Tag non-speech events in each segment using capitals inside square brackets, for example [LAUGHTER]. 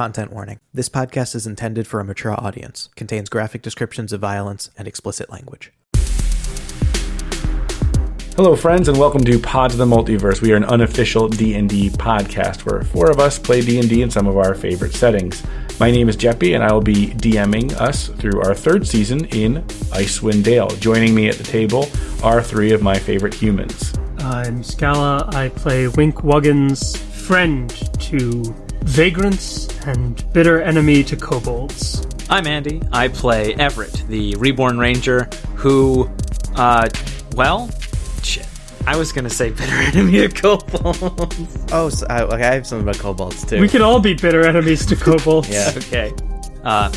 Content warning. This podcast is intended for a mature audience, contains graphic descriptions of violence and explicit language. Hello, friends, and welcome to Pods of the Multiverse. We are an unofficial D&D podcast where four of us play D&D in some of our favorite settings. My name is Jeppy, and I will be DMing us through our third season in Icewind Dale. Joining me at the table are three of my favorite humans. I'm Scala. I play Wink Wuggins' friend to vagrants and bitter enemy to kobolds. I'm Andy. I play Everett, the reborn ranger who, uh, well, shit. I was gonna say bitter [LAUGHS] enemy of kobolds. Oh, so, I, okay, I have something about kobolds too. We can all be bitter enemies to kobolds. Yeah. [LAUGHS] okay. Uh,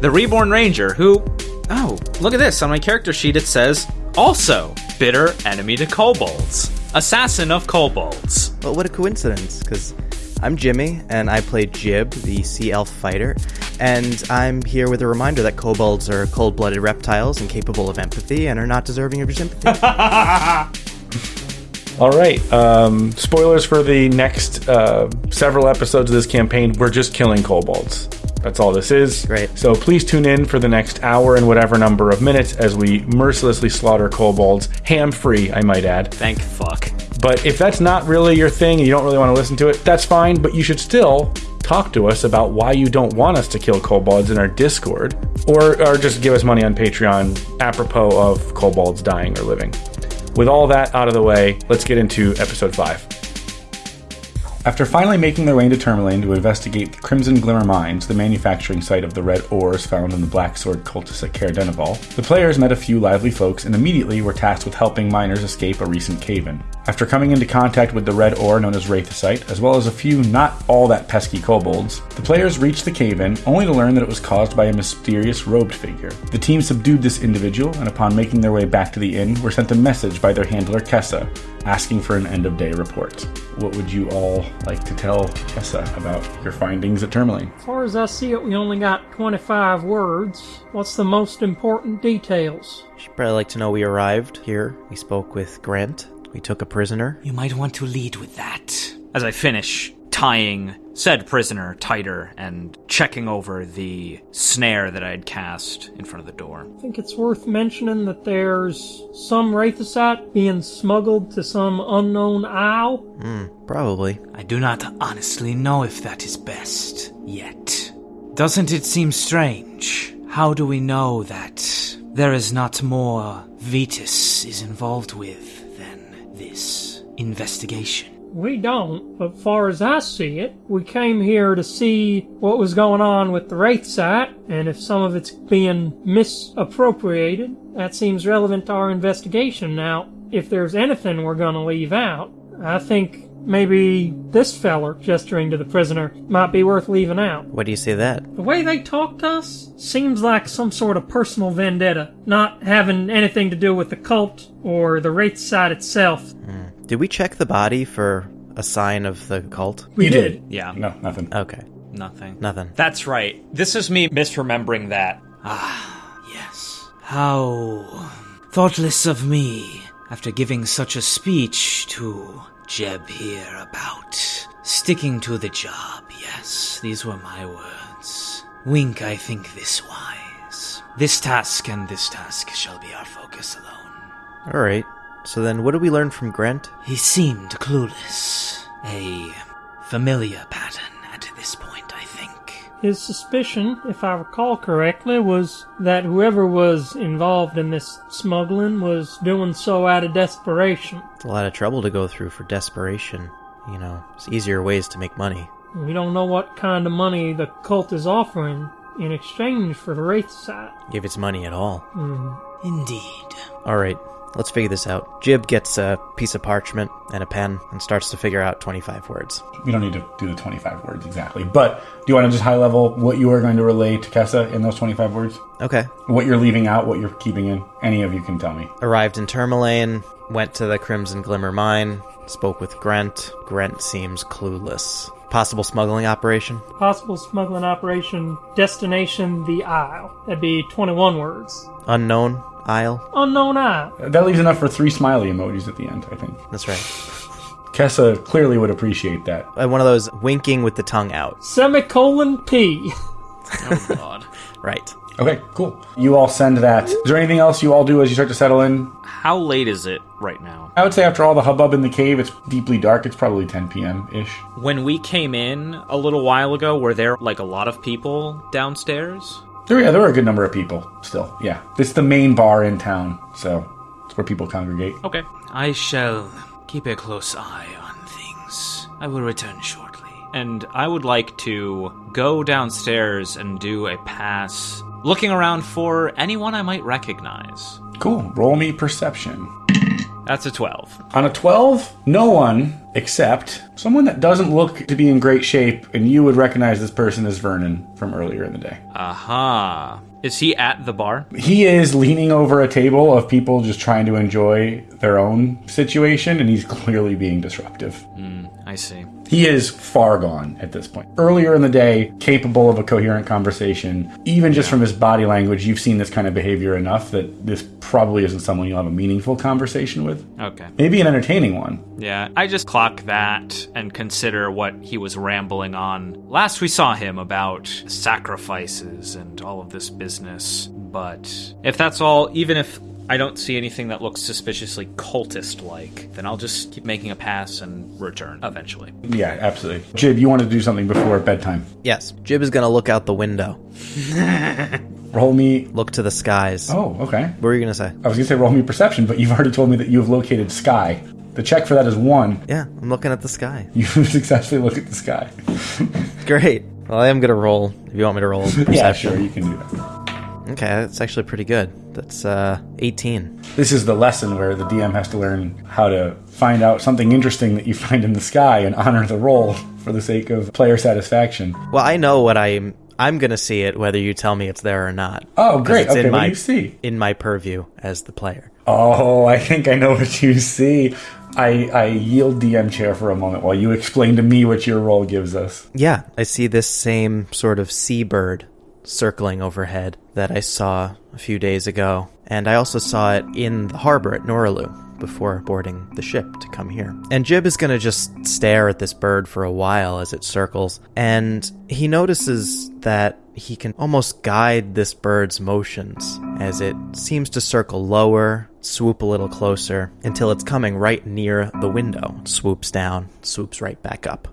the reborn ranger who, oh, look at this. On my character sheet it says, also bitter enemy to kobolds. Assassin of kobolds. Well, what a coincidence, because I'm Jimmy, and I play Jib, the sea elf fighter, and I'm here with a reminder that kobolds are cold blooded reptiles and capable of empathy and are not deserving of your sympathy. [LAUGHS] All right. Um, spoilers for the next uh, several episodes of this campaign. We're just killing kobolds. That's all this is. Great. So please tune in for the next hour and whatever number of minutes as we mercilessly slaughter kobolds, ham free, I might add. Thank fuck. But if that's not really your thing and you don't really want to listen to it, that's fine. But you should still talk to us about why you don't want us to kill kobolds in our Discord, or or just give us money on Patreon apropos of kobolds dying or living. With all that out of the way, let's get into episode five. After finally making their way into Tourmaline to investigate the Crimson Glimmer Mines, the manufacturing site of the red ores found in the Black Sword cultists at Caer Dineval, the players met a few lively folks and immediately were tasked with helping miners escape a recent cave-in. After coming into contact with the red ore known as Wraithosite, as well as a few not all that pesky kobolds, the players reached the cave-in only to learn that it was caused by a mysterious robed figure. The team subdued this individual, and upon making their way back to the inn, were sent a message by their handler Kessa, asking for an end of day report. What would you all like to tell Kessa about your findings at Tourmaline? As far as I see it, we only got 25 words. What's the most important details? She'd probably like to know we arrived here. We spoke with Grant. We took a prisoner. You might want to lead with that. As I finish tying said prisoner tighter and checking over the snare that I had cast in front of the door. I think it's worth mentioning that there's some Wraithosite being smuggled to some unknown isle. Hmm, probably. I do not honestly know if that is best yet. Doesn't it seem strange? How do we know that there is not more Vetus is involved with than this investigation? We don't, but far as I see it, we came here to see what was going on with the Wraith site, and if some of it's being misappropriated, that seems relevant to our investigation. Now, if there's anything we're gonna leave out, I think maybe this feller, gesturing to the prisoner, might be worth leaving out. What do you say that? The way they talked to us seems like some sort of personal vendetta, not having anything to do with the cult or the Wraith side itself. Did we check the body for a sign of the cult? We You did. Yeah, No, nothing. Okay, nothing. nothing. That's right. This is me misremembering that. Ah, yes. How thoughtless of me after giving such a speech to Jeb here about sticking to the job. Yes, these were my words. Wink, I think this wise. This task and this task shall be our focus alone. All right. So then, what did we learn from Grant? He seemed clueless. A familiar pattern His suspicion, if I recall correctly, was that whoever was involved in this smuggling was doing so out of desperation. It's a lot of trouble to go through for desperation. You know, it's easier ways to make money. We don't know what kind of money the cult is offering in exchange for the Wraith site. If it's money at all. Mm-hmm. Indeed. All right, let's figure this out. Jib gets a piece of parchment and a pen and starts to figure out 25 words. We don't need to do the 25 words exactly. But do you want to just high level what you are going to relay to Kessa in those 25 words? Okay. What you're leaving out, what you're keeping in? Any of you can tell me. Arrived in Tourmaline, went to the Crimson Glimmer mine, spoke with Grant. Grant seems clueless. Possible smuggling operation? Possible smuggling operation, destination the Isle. That'd be 21 words. Unknown Isle? no, Isle. That leaves enough for three smiley emojis at the end, I think. That's right. Kessa clearly would appreciate that. Uh, One of those winking with the tongue out. Semicolon P. Oh God. [LAUGHS] Right. Okay, cool. You all send that. Is there anything else you all do as you start to settle in? How late is it right now? I would say after all the hubbub in the cave, it's deeply dark. It's probably 10 p.m. ish. When we came in a little while ago, were there like a lot of people downstairs? There, yeah, there are a good number of people still. Yeah, it's the main bar in town, so it's where people congregate. Okay. I shall keep a close eye on things. I will return shortly. And I would like to go downstairs and do a pass, looking around for anyone I might recognize. Cool. Roll me perception. That's a 12. On a 12, no one except someone that doesn't look to be in great shape, and you would recognize this person as Vernon from earlier in the day. Aha. Is he at the bar? He is leaning over a table of people just trying to enjoy their own situation, and he's [LAUGHS] clearly being disruptive. Hmm, I see. He is far gone at this point. Earlier in the day, capable of a coherent conversation, even just from his body language, you've seen this kind of behavior enough that this probably isn't someone you'll have a meaningful conversation with. Okay. Maybe an entertaining one. Yeah, I just clock that and consider what he was rambling on. Last we saw him about sacrifices and all of this business. But if that's all, even if I don't see anything that looks suspiciously cultist like, then I'll just keep making a pass and return eventually. Yeah, absolutely. Jib, you want to do something before bedtime. Yes. Jib is going to look out the window, [LAUGHS] Roll me. look to the skies. Oh, okay. What were you going to say? I was going to say roll me perception, but you've already told me that you have located sky. The check for that is one. Yeah, I'm looking at the sky. [LAUGHS] You successfully look at the sky. [LAUGHS] Great. Well, I am going to roll if you want me to roll. Yeah, sure, you can do that. Okay, that's actually pretty good. That's uh, 18. This is the lesson where the DM has to learn how to find out something interesting that you [LAUGHS] find in the sky and honor the roll for the sake of player satisfaction. Well, I know what I'm. I'm gonna see it whether you tell me it's there or not. Oh, great. Okay, in what my, do you see? In my purview as the player. Oh, I think I know what you see. I, I yield DM chair for a moment while you explain to me what your roll gives us. Yeah, I see this same sort of seabird circling overhead that I saw a few days ago, and I also saw it in the harbor at Noralu before boarding the ship to come here. And Jib is gonna just stare at this bird for a while as it circles, and he notices that he can almost guide this bird's motions as it seems to circle lower, swoop a little closer, until it's coming right near the window. Swoops down, swoops right back up.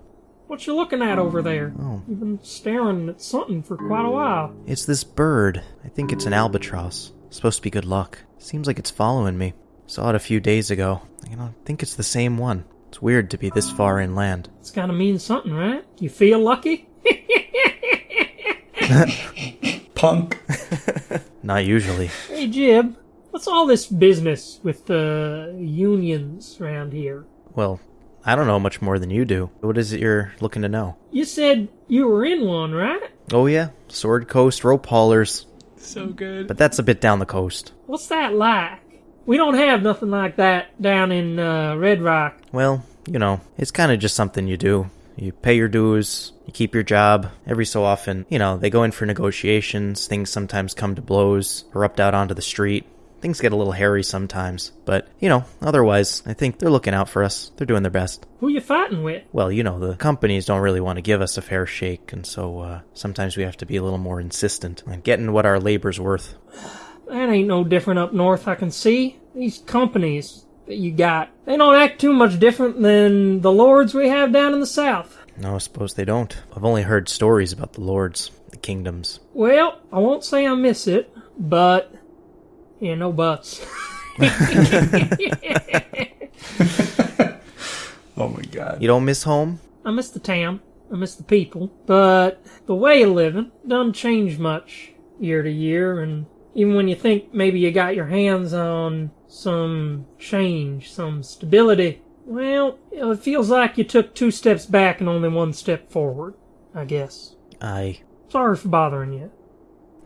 What you looking at over there? Oh. You've been staring at something for quite a while. It's this bird. I think it's an albatross. Supposed to be good luck. Seems like it's following me. Saw it a few days ago. I don't think it's the same one. It's weird to be this far inland. It's gotta mean something, right? You feel lucky? [LAUGHS] Punk. [LAUGHS] Not usually. Hey, Jib, what's all this business with the unions around here? Well, I don't know much more than you do. What is it you're looking to know? You said you were in one, right? Oh yeah, Sword Coast rope haulers. So good. But that's a bit down the coast. What's that like? We don't have nothing like that down in uh, Red Rock. Well, you know, it's kind of just something you do. You pay your dues, you keep your job. Every so often, you know, they go in for negotiations, things sometimes come to blows, erupt out onto the street. Things get a little hairy sometimes, but, you know, otherwise, I think they're looking out for us. They're doing their best. Who you fighting with? Well, you know, the companies don't really want to give us a fair shake, and so uh, sometimes we have to be a little more insistent on getting what our labor's worth. That ain't no different up north, I can see. These companies that you got, they don't act too much different than the lords we have down in the south. No, I suppose they don't. I've only heard stories about the lords, the kingdoms. Well, I won't say I miss it, but. Yeah, no buts. [LAUGHS] Oh my god. You don't miss home? I miss the town. I miss the people. But the way of living doesn't change much year to year, and even when you think maybe you got your hands on some change, some stability, well, it feels like you took two steps back and only one step forward, I guess. I. Sorry for bothering you.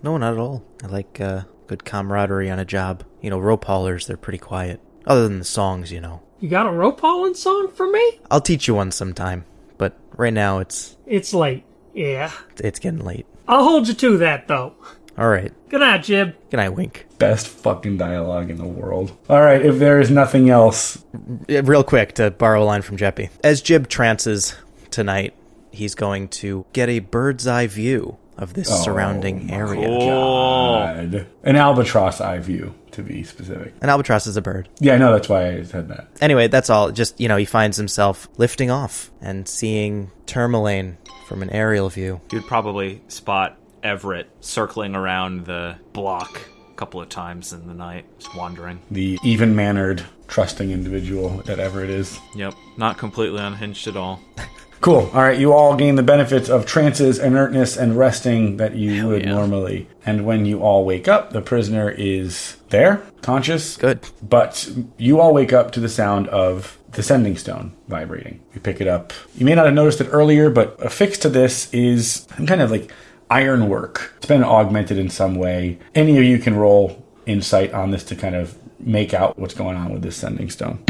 No, not at all. I like uh, good camaraderie on a job. You know, rope haulers, they're pretty quiet. Other than the songs, you know. You got a rope hauling song for me? I'll teach you one sometime, but right now it's It's late. Yeah. it's getting late. I'll hold you to that, though. All right. Good night, Jib. Good night, Wink. Best fucking dialogue in the world. All right, if there is nothing else, Real quick to borrow a line from Jeppy. As Jib trances tonight, he's going to get a bird's eye view of this oh surrounding area. God. an albatross eye view to be specific. An albatross is a bird. Yeah, I know that's why I said that. Anyway, that's all. Just, you know, he finds himself lifting off and seeing Tourmaline from an aerial view. You'd probably spot Everett circling around the block a couple of times in the night, just wandering. The even mannered, trusting individual that Everett is. Yep, not completely unhinged at all. [LAUGHS] Cool. All right, you all gain the benefits of trances, inertness, and resting that you would yeah. normally. And when you all wake up, the prisoner is there, conscious. Good. But you all wake up to the sound of the sending stone vibrating. You pick it up. You may not have noticed it earlier, but affixed to this is some kind of like ironwork. It's been augmented in some way. Any of you can roll insight on this to kind of make out what's going on with this sending stone.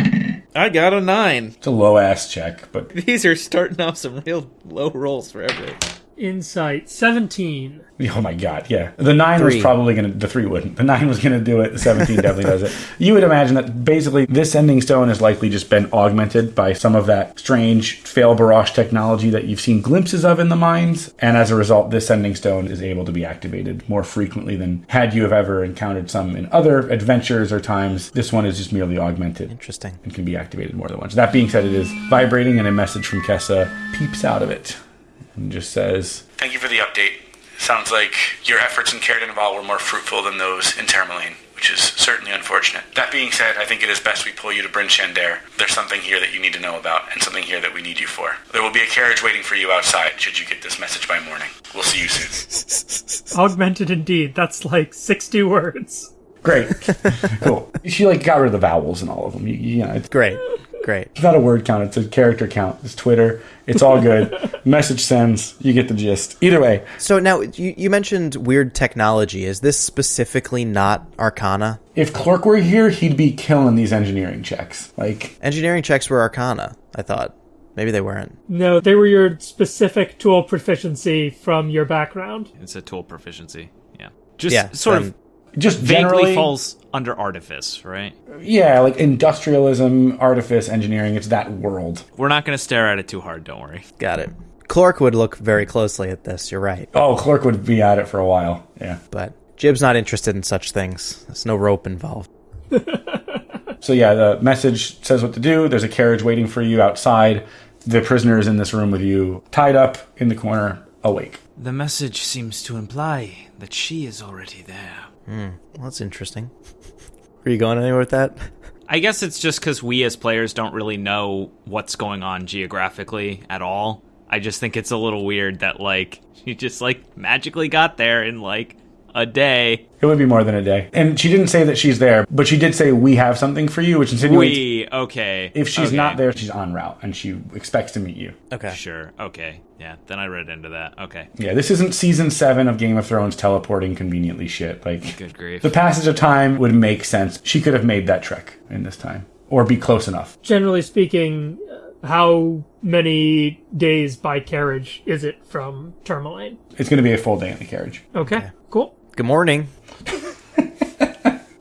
I got a nine. It's a low ass check, but These are starting off some real low rolls for Everett. Insight 17. [LAUGHS] Oh my god, yeah. The nine was probably gonna the three wouldn't. The nine was gonna do it, the seventeen definitely does it. [LAUGHS] You would imagine that basically this sending stone has likely just been augmented by some of that strange Fel Barosh technology that you've seen glimpses of in the mines, and as a result, this sending stone is able to be activated more frequently than had you have ever encountered some in other adventures or times. This one is just merely augmented Interesting. and can be activated more than once. That being said, it is vibrating, and a message from Kessa peeps out of it and just says, Thank you for the update. Sounds like your efforts in Caer Dineval were more fruitful than those in Tourmaline, which is certainly unfortunate. That being said, I think it is best we pull you to Bryn Shander. There's something here that you need to know about, and something here that we need you for. There will be a carriage waiting for you outside should you get this message by morning. We'll see you soon. [LAUGHS] Augmented indeed. That's like 60 words. Great. [LAUGHS] cool. She like got rid of the vowels and all of them. You, you know, it's Great. Great. It's not a word count, it's a character count. It's Twitter. It's all good. [LAUGHS] Message sends. You get the gist. Either way, So now you, you mentioned weird technology. Is this specifically not Arcana? if Clerk were here, he'd be killing these engineering checks. Like, Engineering checks were Arcana. I thought maybe they weren't. No, they were your specific tool proficiency from your background. It's a tool proficiency. Yeah. Just Yeah, sort then- of just vaguely generally, falls under artifice, right? yeah, like industrialism, artifice, engineering. It's that world. We're not going to stare at it too hard, don't worry. Got it. Clark would look very closely at this. You're right, Oh, Clerk would be at it for a while. Yeah. but Jib's not interested in such things. There's no rope involved. [LAUGHS] So yeah, the message says what to do. There's a carriage waiting for you outside. The prisoner is in this room with you, tied up in the corner, awake. The message seems to imply that she is already there. Hmm. Well, that's interesting. Are you going anywhere with that? I guess it's just because we as players don't really know what's going on geographically at all. I just think it's a little weird that, like, [LAUGHS] she just, like, magically got there in, like, a day. It would be more than a day. And she didn't say that she's there, but she did say we have something for you, which insinuates We, okay. if she's okay. not there, she's en route and she expects to meet you. Okay. Sure, okay. Yeah, then I read into that. Okay. Yeah, this isn't season seven of Game of Thrones teleporting conveniently shit. Like Good grief. the passage of time would make sense. She could have made that trek in this time. Or be close enough. Generally speaking, uh, how many days by carriage is it from Tourmaline? It's gonna be a full day in the carriage. Okay, cool. Good morning,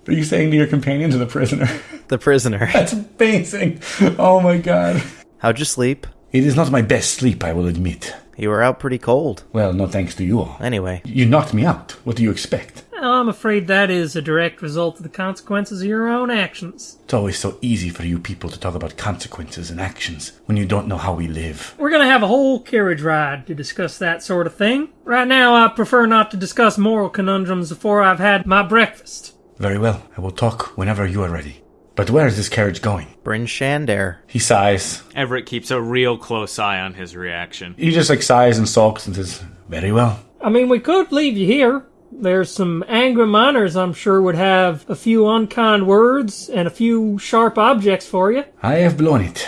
Are you saying to your companions or the prisoner? the prisoner. [LAUGHS] That's amazing. Oh my god. How'd you sleep? It is not my best sleep, I will admit. You were out pretty cold. Well, no thanks to you all. Anyway, You knocked me out. What do you expect? Well, I'm afraid that is a direct result of the consequences of your own actions. It's always so easy for you people to talk about consequences and actions when you don't know how we live. We're gonna have a whole carriage ride to discuss that sort of thing. Right now, I prefer not to discuss moral conundrums before I've had my breakfast. Very well. I will talk whenever you are ready. But where is this carriage going? Bryn Shander. He sighs. Everett keeps a real close eye on his reaction. He just like sighs and sulks and says, Very well. I mean, we could leave you here. There's some angry miners I'm sure would have a few unkind words and a few sharp objects for you. I have blown it.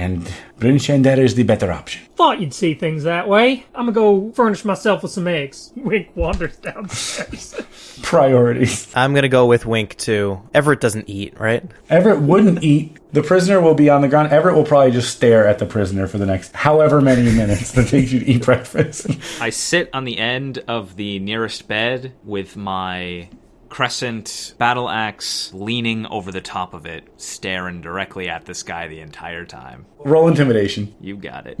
And Bryn Shander is the better option. Thought you'd see things that way. I'm gonna go furnish myself with some eggs. [LAUGHS] Wink wanders downstairs. [LAUGHS] Priorities. I'm gonna go with Wink too. Everett doesn't eat, right? Everett wouldn't eat. The prisoner will be on the ground. Everett will probably just stare at the prisoner for the next however many [LAUGHS] minutes that takes you to eat breakfast. I sit on the end of the nearest bed with my crescent battle axe leaning over the top of it, staring directly at this guy the entire time. Roll intimidation. You got it.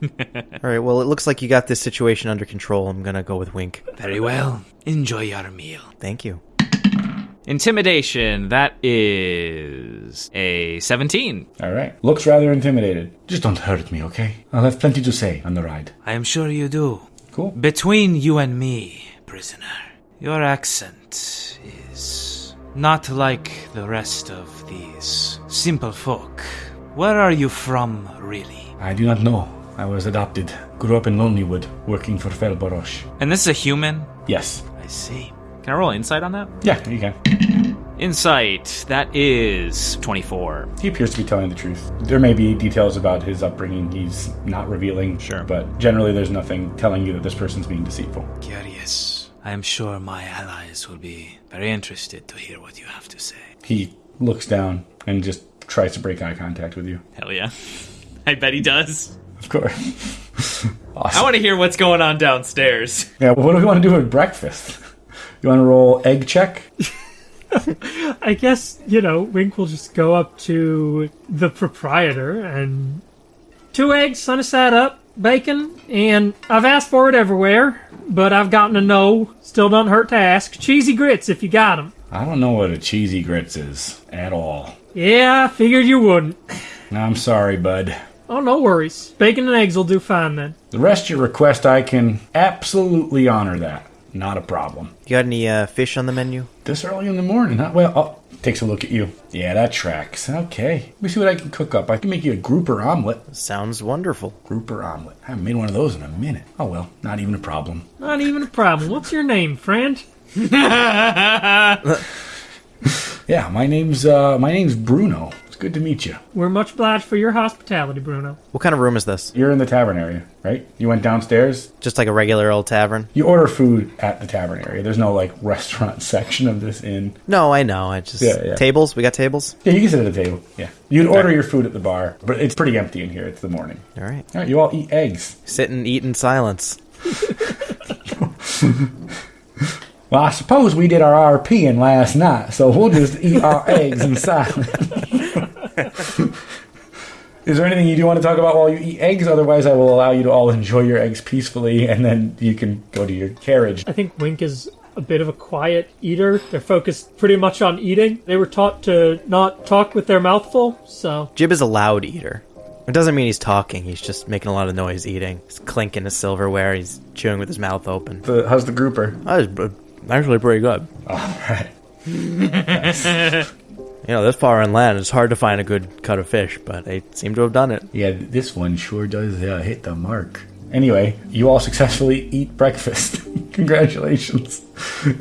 [LAUGHS] All right. Well, it looks like you got this situation under control. I'm gonna go with Wink. Very well. Enjoy your meal. Thank you. Intimidation, that is a 17. All right. Looks rather intimidated. Just don't hurt me, okay? I'll have plenty to say on the ride. I am sure you do. Cool. Between you and me, prisoner, your accent is not like the rest of these simple folk. Where are you from, really? I do not know. I was adopted. Grew up in Lonelywood, working for Felborosh. And this is a human? Yes. I see. Can I roll insight on that? Yeah, you can. Insight, that is 24. He appears to be telling the truth. There may be details about his upbringing he's not revealing. Sure. But generally, there's nothing telling you that this person's being deceitful. Curious. I am sure my allies will be very interested to hear what you have to say. He looks down and just tries to break eye contact with you. Hell yeah. I bet he does. Of course. awesome. [LAUGHS] I want to hear what's going on downstairs. Yeah, what do we want to do with breakfast? You want to roll egg check? [LAUGHS] I guess, you know, Wink will just go up to the proprietor and. Two eggs, sun sunny side up, bacon, and I've asked for it everywhere, but I've gotten a no. Still doesn't hurt to ask. Cheesy grits if you got 'em. I don't know what a cheesy grits is at all. Yeah, I figured you wouldn't. I'm sorry, bud. Oh, no worries. Bacon and eggs will do fine then. The rest of your request, I can absolutely honor that. Not a problem. You got any uh, fish on the menu? This early in the morning, huh? Well, oh, takes a look at you. Yeah, that tracks. Okay. Let me see what I can cook up. I can make you a grouper omelet. Sounds wonderful. Grouper omelet. I haven't made one of those in a minute. Oh well, not even a problem. Not even a problem. What's your name, friend? [LAUGHS] Yeah, my name's uh my name's Bruno. It's good to meet you. We're much obliged for your hospitality, Bruno. What kind of room is this? You're in the tavern area, right? You went downstairs. Just like a regular old tavern? You order food at the tavern area. There's no like restaurant [LAUGHS] section of this inn. No, I know. I just Yeah, yeah. tables. We got tables. Yeah, you can sit at a table. Yeah. You'd order your food at the bar, but it's pretty empty in here. It's the morning. All right. All right, you all eat eggs. Sit and eat in silence. [LAUGHS] [LAUGHS] Well, I suppose we did our RP in last night, so we'll just eat our [LAUGHS] eggs in silence. [LAUGHS] Is there anything you do want to talk about while you eat eggs? Otherwise, I will allow you to all enjoy your eggs peacefully, and then you can go to your carriage. I think Wink is a bit of a quiet eater. They're focused pretty much on eating. They were taught to not talk with their mouth full, so Jib is a loud eater. It doesn't mean he's talking. He's just making a lot of noise eating. He's clinking his silverware. He's chewing with his mouth open. The, how's the grouper? That was uh, actually pretty good. All right. [LAUGHS] You know, this far inland, it's hard to find a good cut of fish, but they seem to have done it. Yeah, this one sure does uh, hit the mark. Anyway, you all successfully eat breakfast. [LAUGHS] Congratulations.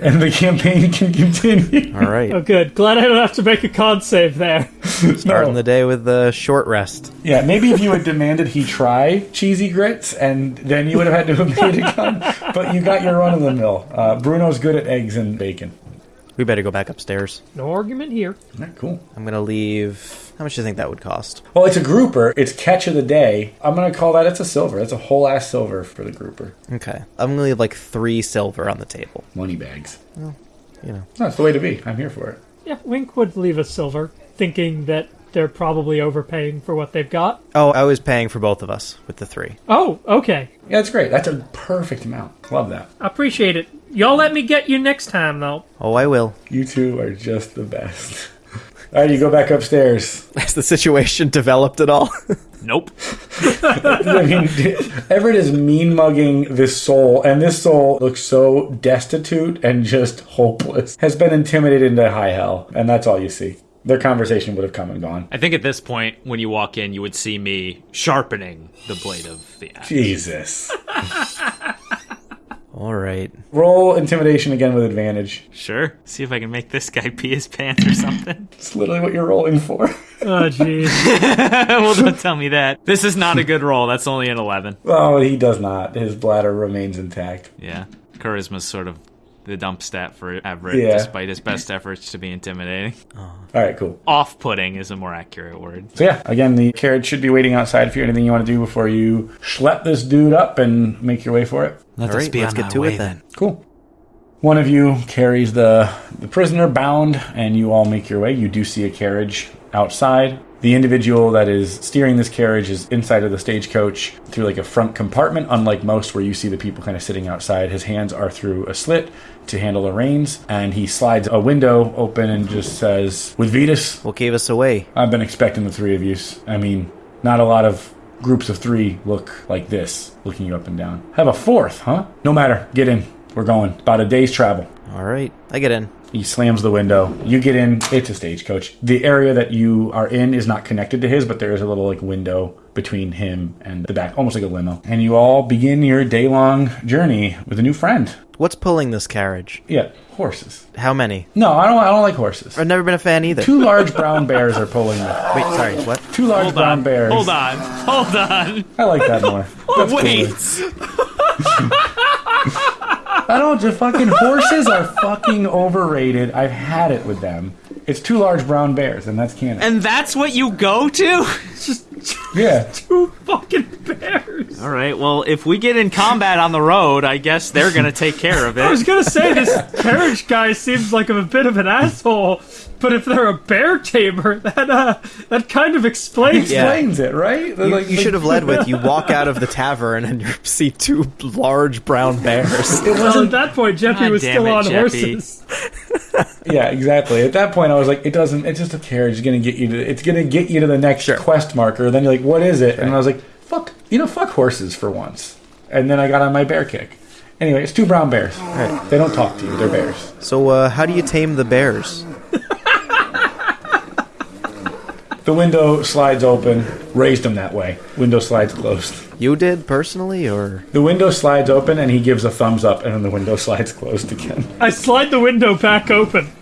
And the campaign [LAUGHS] can continue. All right. oh good. Glad I don't have to make a con save there. [LAUGHS] Starting the day with the short rest. Yeah, maybe if you had demanded he try cheesy grits, and then you would have had to have made a gun. But you got your run of the mill. Uh, Bruno's good at eggs and bacon. We better go back upstairs. No argument here. Yeah, cool. I'm gonna leave. How much do you think that would cost? Well, it's a grouper. It's catch of the day. I'm gonna call that. It's a silver. It's a whole ass silver for the grouper. Okay. I'm gonna leave like three silver on the table. Money bags. You know. That's the way to be. I'm here for it. Yeah, Wink would leave a silver, thinking that they're probably overpaying for what they've got. Oh, I was paying for both of us with the three. Oh, okay. Yeah, that's great. That's a perfect amount. Love that. I appreciate it. Y'all let me get you next time, though. Oh, I will. You two are just the best. All right, you go back upstairs. [LAUGHS] Has the situation developed at all? [LAUGHS] Nope. [LAUGHS] I mean, Everett is mean mugging this soul, and this soul looks so destitute and just hopeless. Has been intimidated into high hell, and that's all you see. Their conversation would have come and gone. I think at this point, when you walk in, you would see me sharpening the blade of the axe. Jesus. All right. Roll intimidation again with advantage. Sure. See if I can make this guy pee his pants or something. [LAUGHS] It's literally what you're rolling for. [LAUGHS] Oh, jeez. [LAUGHS] well, don't tell me that. This is not a good roll. That's only an 11. oh, he does not. His bladder remains intact. Yeah. Charisma's sort of the dump stat for Everett, Yeah. despite his best efforts to be intimidating. All right, cool. Off putting is a more accurate word. So yeah, again, the carriage should be waiting outside for you. Anything you want to do before you schlep this dude up and make your way for it? Let All us right, be let's on get to way it then. Cool. One of you carries the the prisoner bound, and you all make your way. You do see a carriage outside. The individual that is steering this carriage is inside of the stagecoach through like a front compartment, unlike most where you see the people kind of sitting outside. His hands are through a slit to handle the reins, and he slides a window open and just says, "With Vetus, What gave us away? I've been expecting the three of you. I mean, not a lot of groups of three look like this, looking you up and down. Have a fourth, huh? No matter. Get in. We're going. About a day's travel. All right, I get in. He slams the window. You get in. It's a stagecoach. The area that you are in is not connected to his, but there is a little like window between him and the back, almost like a limo. And you all begin your day long journey with a new friend. What's pulling this carriage? Yeah, horses. How many? No, I don't. I don't like horses. I've never been a fan either. Two large brown bears are pulling it. [LAUGHS] Wait, sorry, what? Two large Hold brown on. bears. Hold on. Hold on. I like that more. [LAUGHS] Oh, That's Wait. cooler. [LAUGHS] I don't. The fucking horses are fucking overrated. I've had it with them. It's two large brown bears, and that's canon. And that's what you go to? [LAUGHS] yeah. [LAUGHS] Two fucking bears. All right. Well, if we get in combat on the road, I guess they're going to take care of [LAUGHS] it. I was gonna say this carriage guy seems like a bit of an asshole, but if they're a bear tamer, [LAUGHS] that uh, that kind of explains. Yeah. Explains it, right? They're You, like- you should have led with you walk out of the tavern and you see two large brown bears. It Well, wasn't. at that point, Jeppy God was still it, on Jeppy. horses. Yeah, exactly. At that point, I was like, it doesn't. It's just a carriage. It's gonna get you to. It's gonna get you to the next quest marker. Then you're like, what is it? And I was like, fuck. You know, fuck horses for once. And then I got on my bear kick. Anyway, it's two brown bears. They don't talk to you. They're bears. So, uh, how do you tame the bears? The window slides open. Raised them that way. Window slides closed. You did personally, or The window slides open, and he gives a thumbs up, and then the window [LAUGHS] slides closed again. I slide the window back open. [LAUGHS]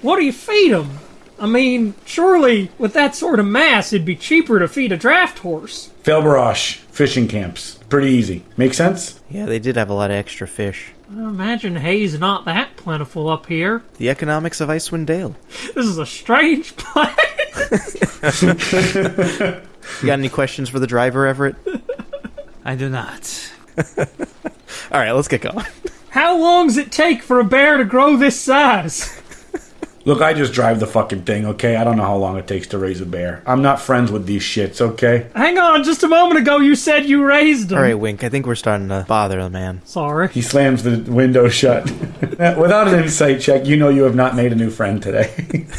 what do you feed them? I mean, surely with that sort of mass, it'd be cheaper to feed a draft horse. Felbarash fishing camps. Pretty easy. Make sense? yeah, they did have a lot of extra fish. I imagine hay's not that plentiful up here. The economics of Icewind Dale. [LAUGHS] This is a strange place. [LAUGHS] You got any questions for the driver, Everett? I do not. [LAUGHS] All right, let's get going. How long's it take for a bear to grow this size? Look, I just drive the fucking thing, okay? I don't know how long it takes to raise a bear. I'm not friends with these shits, okay? Hang on, just a moment ago you said you raised them. All right, Wink. I think we're starting to bother the man. Sorry. He slams the window shut. [LAUGHS] Without an insight check, you know you have not made a new friend today.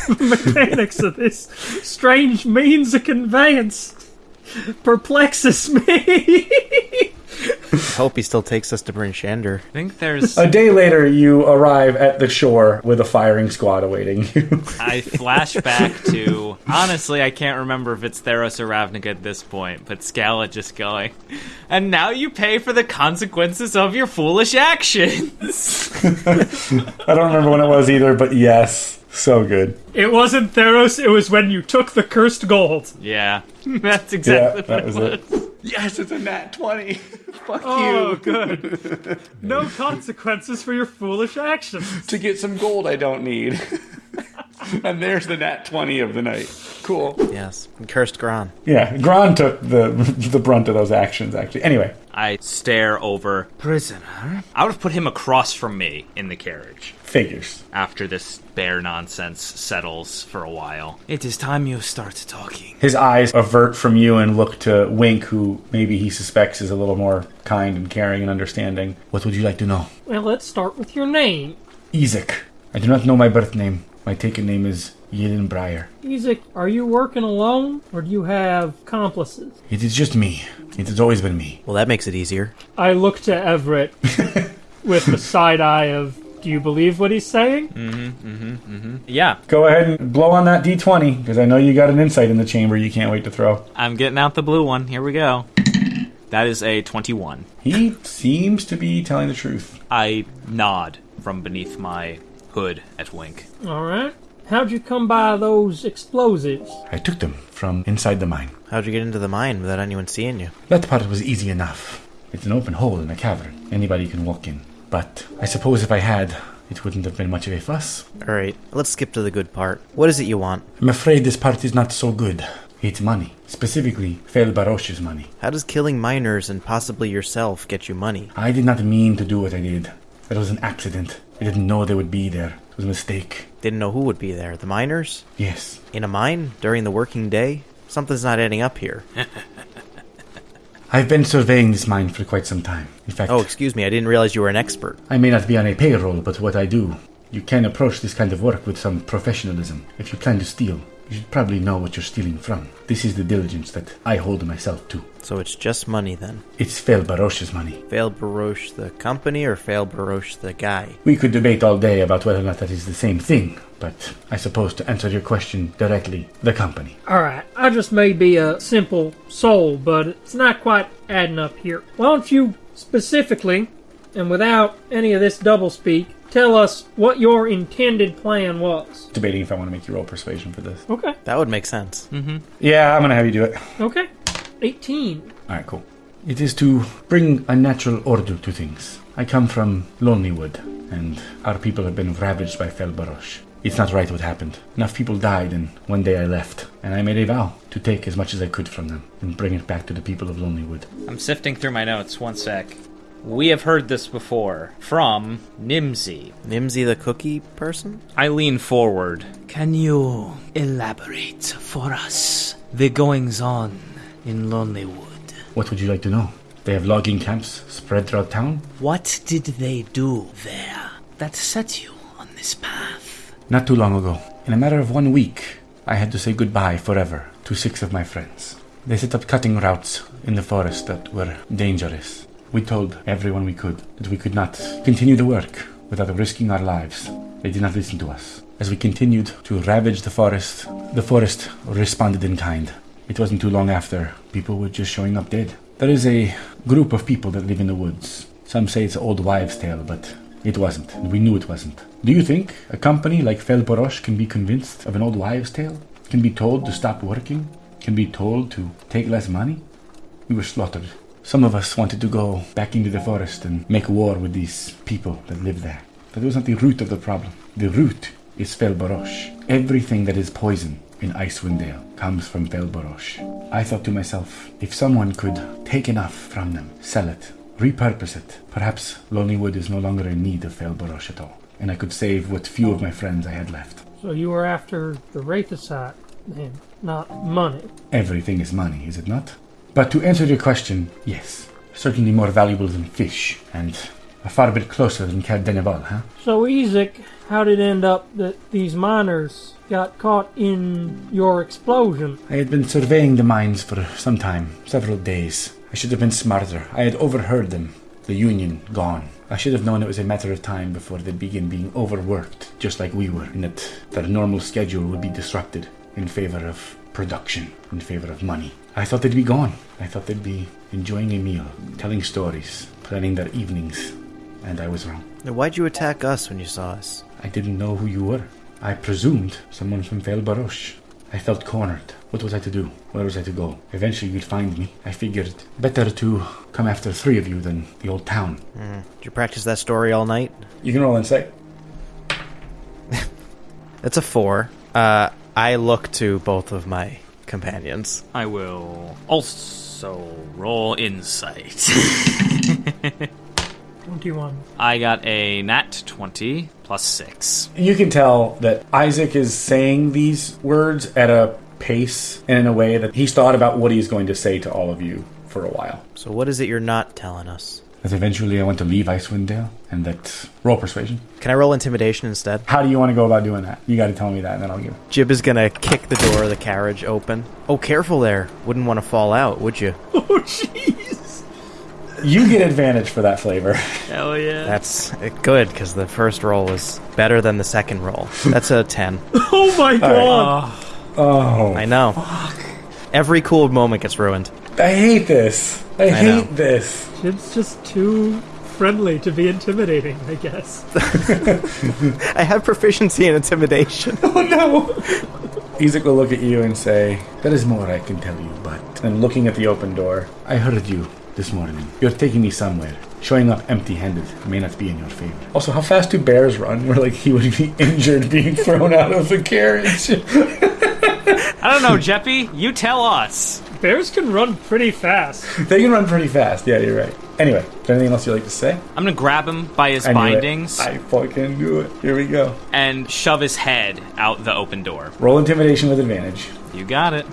[LAUGHS] mechanics of this strange means of conveyance perplexes me. [LAUGHS] I hope he still takes us to Bryn Shander. I think there's. a day later, you arrive at the shore with a firing squad awaiting you. I flash back to. Honestly, I can't remember if it's Theros or Ravnica at this point, but Scala just going. And now you pay for the consequences of your foolish actions. [LAUGHS] I don't remember when it was either, but yes. So good. it wasn't Theros, it was when you took the cursed gold. yeah, [LAUGHS] that's Yeah, exactly that what was it was. it. Yes, it's a nat 20. [LAUGHS] Fuck oh, you. Oh, good. [LAUGHS] No consequences for your foolish actions. To get some gold I don't need. [LAUGHS] and there's the nat 20 of the night. Cool. Yes, and cursed Gron. Yeah, Gron took the [LAUGHS] the brunt of those actions, actually. Anyway, I stare over. Prisoner? I would have put him across from me in the carriage figures. after this bear nonsense settles for a while. It is time you start talking. His eyes avert from you and look to Wink, who maybe he suspects is a little more kind and caring and understanding. What would you like to know? Well, let's start with your name. Isaac. I do not know my birth name. My taken name is Yidin Breyer. Isaac, are you working alone, or do you have accomplices? It is just me. It has always been me. Well, that makes it easier. I look to Everett [LAUGHS] with the side eye of, do you believe what he's saying? Mm-hmm, mhm, mhm. Yeah, Go ahead and blow on that d20, because I know you got an insight in the chamber you can't wait to throw. I'm getting out the blue one. Here we go. That is a 21. He seems to be telling the truth. I nod from beneath my hood at Wink. All right. How'd you come by those explosives? I took them from inside the mine. How'd you get into the mine without anyone seeing you? That part was easy enough. It's an open hole in a cavern. Anybody can walk in. But I suppose if I had, it wouldn't have been much of a fuss. Alright, let's skip to the good part. What is it you want? I'm afraid this part is not so good. It's money. Specifically, Fel Barosh's money. How does killing miners and possibly yourself get you money? I did not mean to do what I did. It was an accident. I didn't know they would be there. Was a mistake. Didn't know who would be there. The miners? Yes. In a mine? During the working day? Something's not adding up here. [LAUGHS] I've been surveying this mine for quite some time. In fact, Oh, excuse me, I didn't realize you were an expert. I may not be on a payroll, but what I do, you can approach this kind of work with some professionalism. If you plan to steal, you should probably know what you're stealing from. This is the diligence that I hold myself to. So it's just money then. It's Fel Barosh's money. Fel Barosh the company or Fel Barosh the guy? We could debate all day about whether or not that is the same thing, but I suppose to answer your question directly, the company. All right. I just may be a simple soul, but it's not quite adding up here. Why don't you specifically, and without any of this doublespeak, tell us what your intended plan was? Debating if I want to make you roll persuasion for this. Okay. That would make sense. Mm-hmm. Yeah, I'm gonna have you do it. Okay. 18. Alright, cool. It is to bring a natural order to things. I come from Lonelywood, and our people have been ravaged by Fel Barosh. It's not right what happened. Enough people died, and one day I left, and I made a vow to take as much as I could from them and bring it back to the people of Lonelywood. I'm sifting through my notes. One sec. We have heard this before from Nimsy. Nimsy the cookie person? I lean forward. Can you elaborate for us the goings on in Lonelywood? What would you like to know? They have logging camps spread throughout town? What did they do there that set you on this path? Not too long ago, in a matter of one week, I had to say goodbye forever to six of my friends. They set up cutting routes in the forest that were dangerous. We told everyone we could that we could not continue the work without risking our lives. They did not listen to us. As we continued to ravage the forest, the forest responded in kind. It wasn't too long after people were just showing up dead. There is a group of people that live in the woods. Some say it's old wives' tale, but it wasn't, and we knew it wasn't. Do you think a company like Fel Borosh can be convinced of an old wives' tale? Can be told to stop working? Can be told to take less money? We were slaughtered. Some of us wanted to go back into the forest and make war with these people that live there. But that was not the root of the problem. The root is Fel Borosh. Everything that is poison in Icewind Dale comes from Fel Borosh. I thought to myself, if someone could take enough from them, sell it, repurpose it, perhaps Lonelywood is no longer in need of Fel Borosh at all, and I could save what few of my friends I had left. So you were after the Wraithosite, then, not money. Everything is money, is it not? But to answer your question, yes. Certainly more valuable than fish, and a far bit closer than Caer Dineval, huh? So, Ezek, how did it end up that these miners got caught in your explosion? I had been surveying the mines for some time, several days. I should have been smarter. I had overheard them. The Union gone. I should have known it was a matter of time before they'd begin being overworked, just like we were, and that their normal schedule would be disrupted in favor of production, in favor of money. I thought they'd be gone. I thought they'd be enjoying a meal, telling stories, planning their evenings, and I was wrong. Now, Why'd you attack us when you saw us? I didn't know who you were. I presumed someone from Fel Barosh. I felt cornered. What was I to do? Where was I to go? Eventually you'd find me. I figured better to come after three of you than the old town. Did you practice that story all night? You can roll insight. [LAUGHS] That's a four. Uh, I look to both of my companions. I will also roll insight. [LAUGHS] 21. I got a nat 20 plus 6. You can tell that Isaac is saying these words at a pace and in a way that he's thought about what he's going to say to all of you for a while. So what is it you're not telling us? That eventually I want to leave Icewind Dale and that roll persuasion. Can I roll intimidation instead? How do you want to go about doing that? You got to tell me that and then I'll give it. Jib is gonna kick the door of the carriage open. Oh, careful there. Wouldn't want to fall out, would you? [LAUGHS] Oh, jeez! You get advantage for that flavor. [LAUGHS] Hell yeah. That's uh, good, because the first roll was better than the second roll. That's a 10. [LAUGHS] Oh my god! Oh, I know. Fuck. Every cool moment gets ruined. I hate this. I, I hate know. this. Jib's just too friendly to be intimidating, I guess. [LAUGHS] I have proficiency in intimidation. [LAUGHS] Oh no! Isaac will look at you and say, There is more I can tell you, but. And looking at the open door, I heard you this morning. You're taking me somewhere. Showing up empty handed may not be in your favor. Also, how fast do bears run? Where, like, he would be [LAUGHS] injured being thrown out of the carriage. I don't know, Jeppy. You tell us. Bears can run pretty fast. [LAUGHS] they can run pretty fast. Yeah, you're right. Anyway, is there anything else you'd like to say? I'm gonna grab him by his I bindings I fucking knew it. Here we go. and shove his head out the open door. Roll intimidation with advantage. You got it.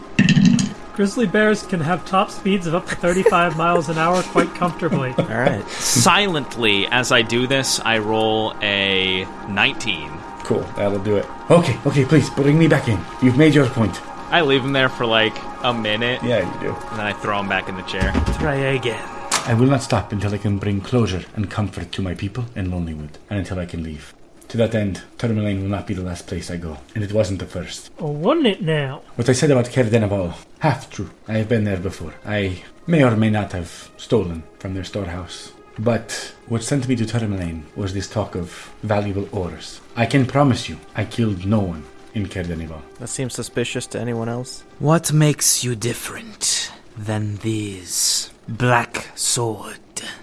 Grizzly bears can have top speeds of up to 35 [LAUGHS] miles an hour quite comfortably. All right. Silently, as I do this, I roll a 19. Cool, that'll do it. Okay, okay, please bring me back in. You've made your point. I leave him there for like a minute, Yeah, you do. and then I throw him back in the chair. Try again. I will not stop until I can bring closure and comfort to my people in Lonelywood, and until I can leave. To that end, Tourmaline will not be the last place I go, and it wasn't the first. Oh, wasn't it now? What I said about Caer Dineval, half true. I have been there before. I may or may not have stolen from their storehouse. But what sent me to Tourmaline was this talk of valuable ores. I can promise you, I killed no one in Caer Dineval. That seems suspicious to anyone else. What makes you different than these? Black Sword.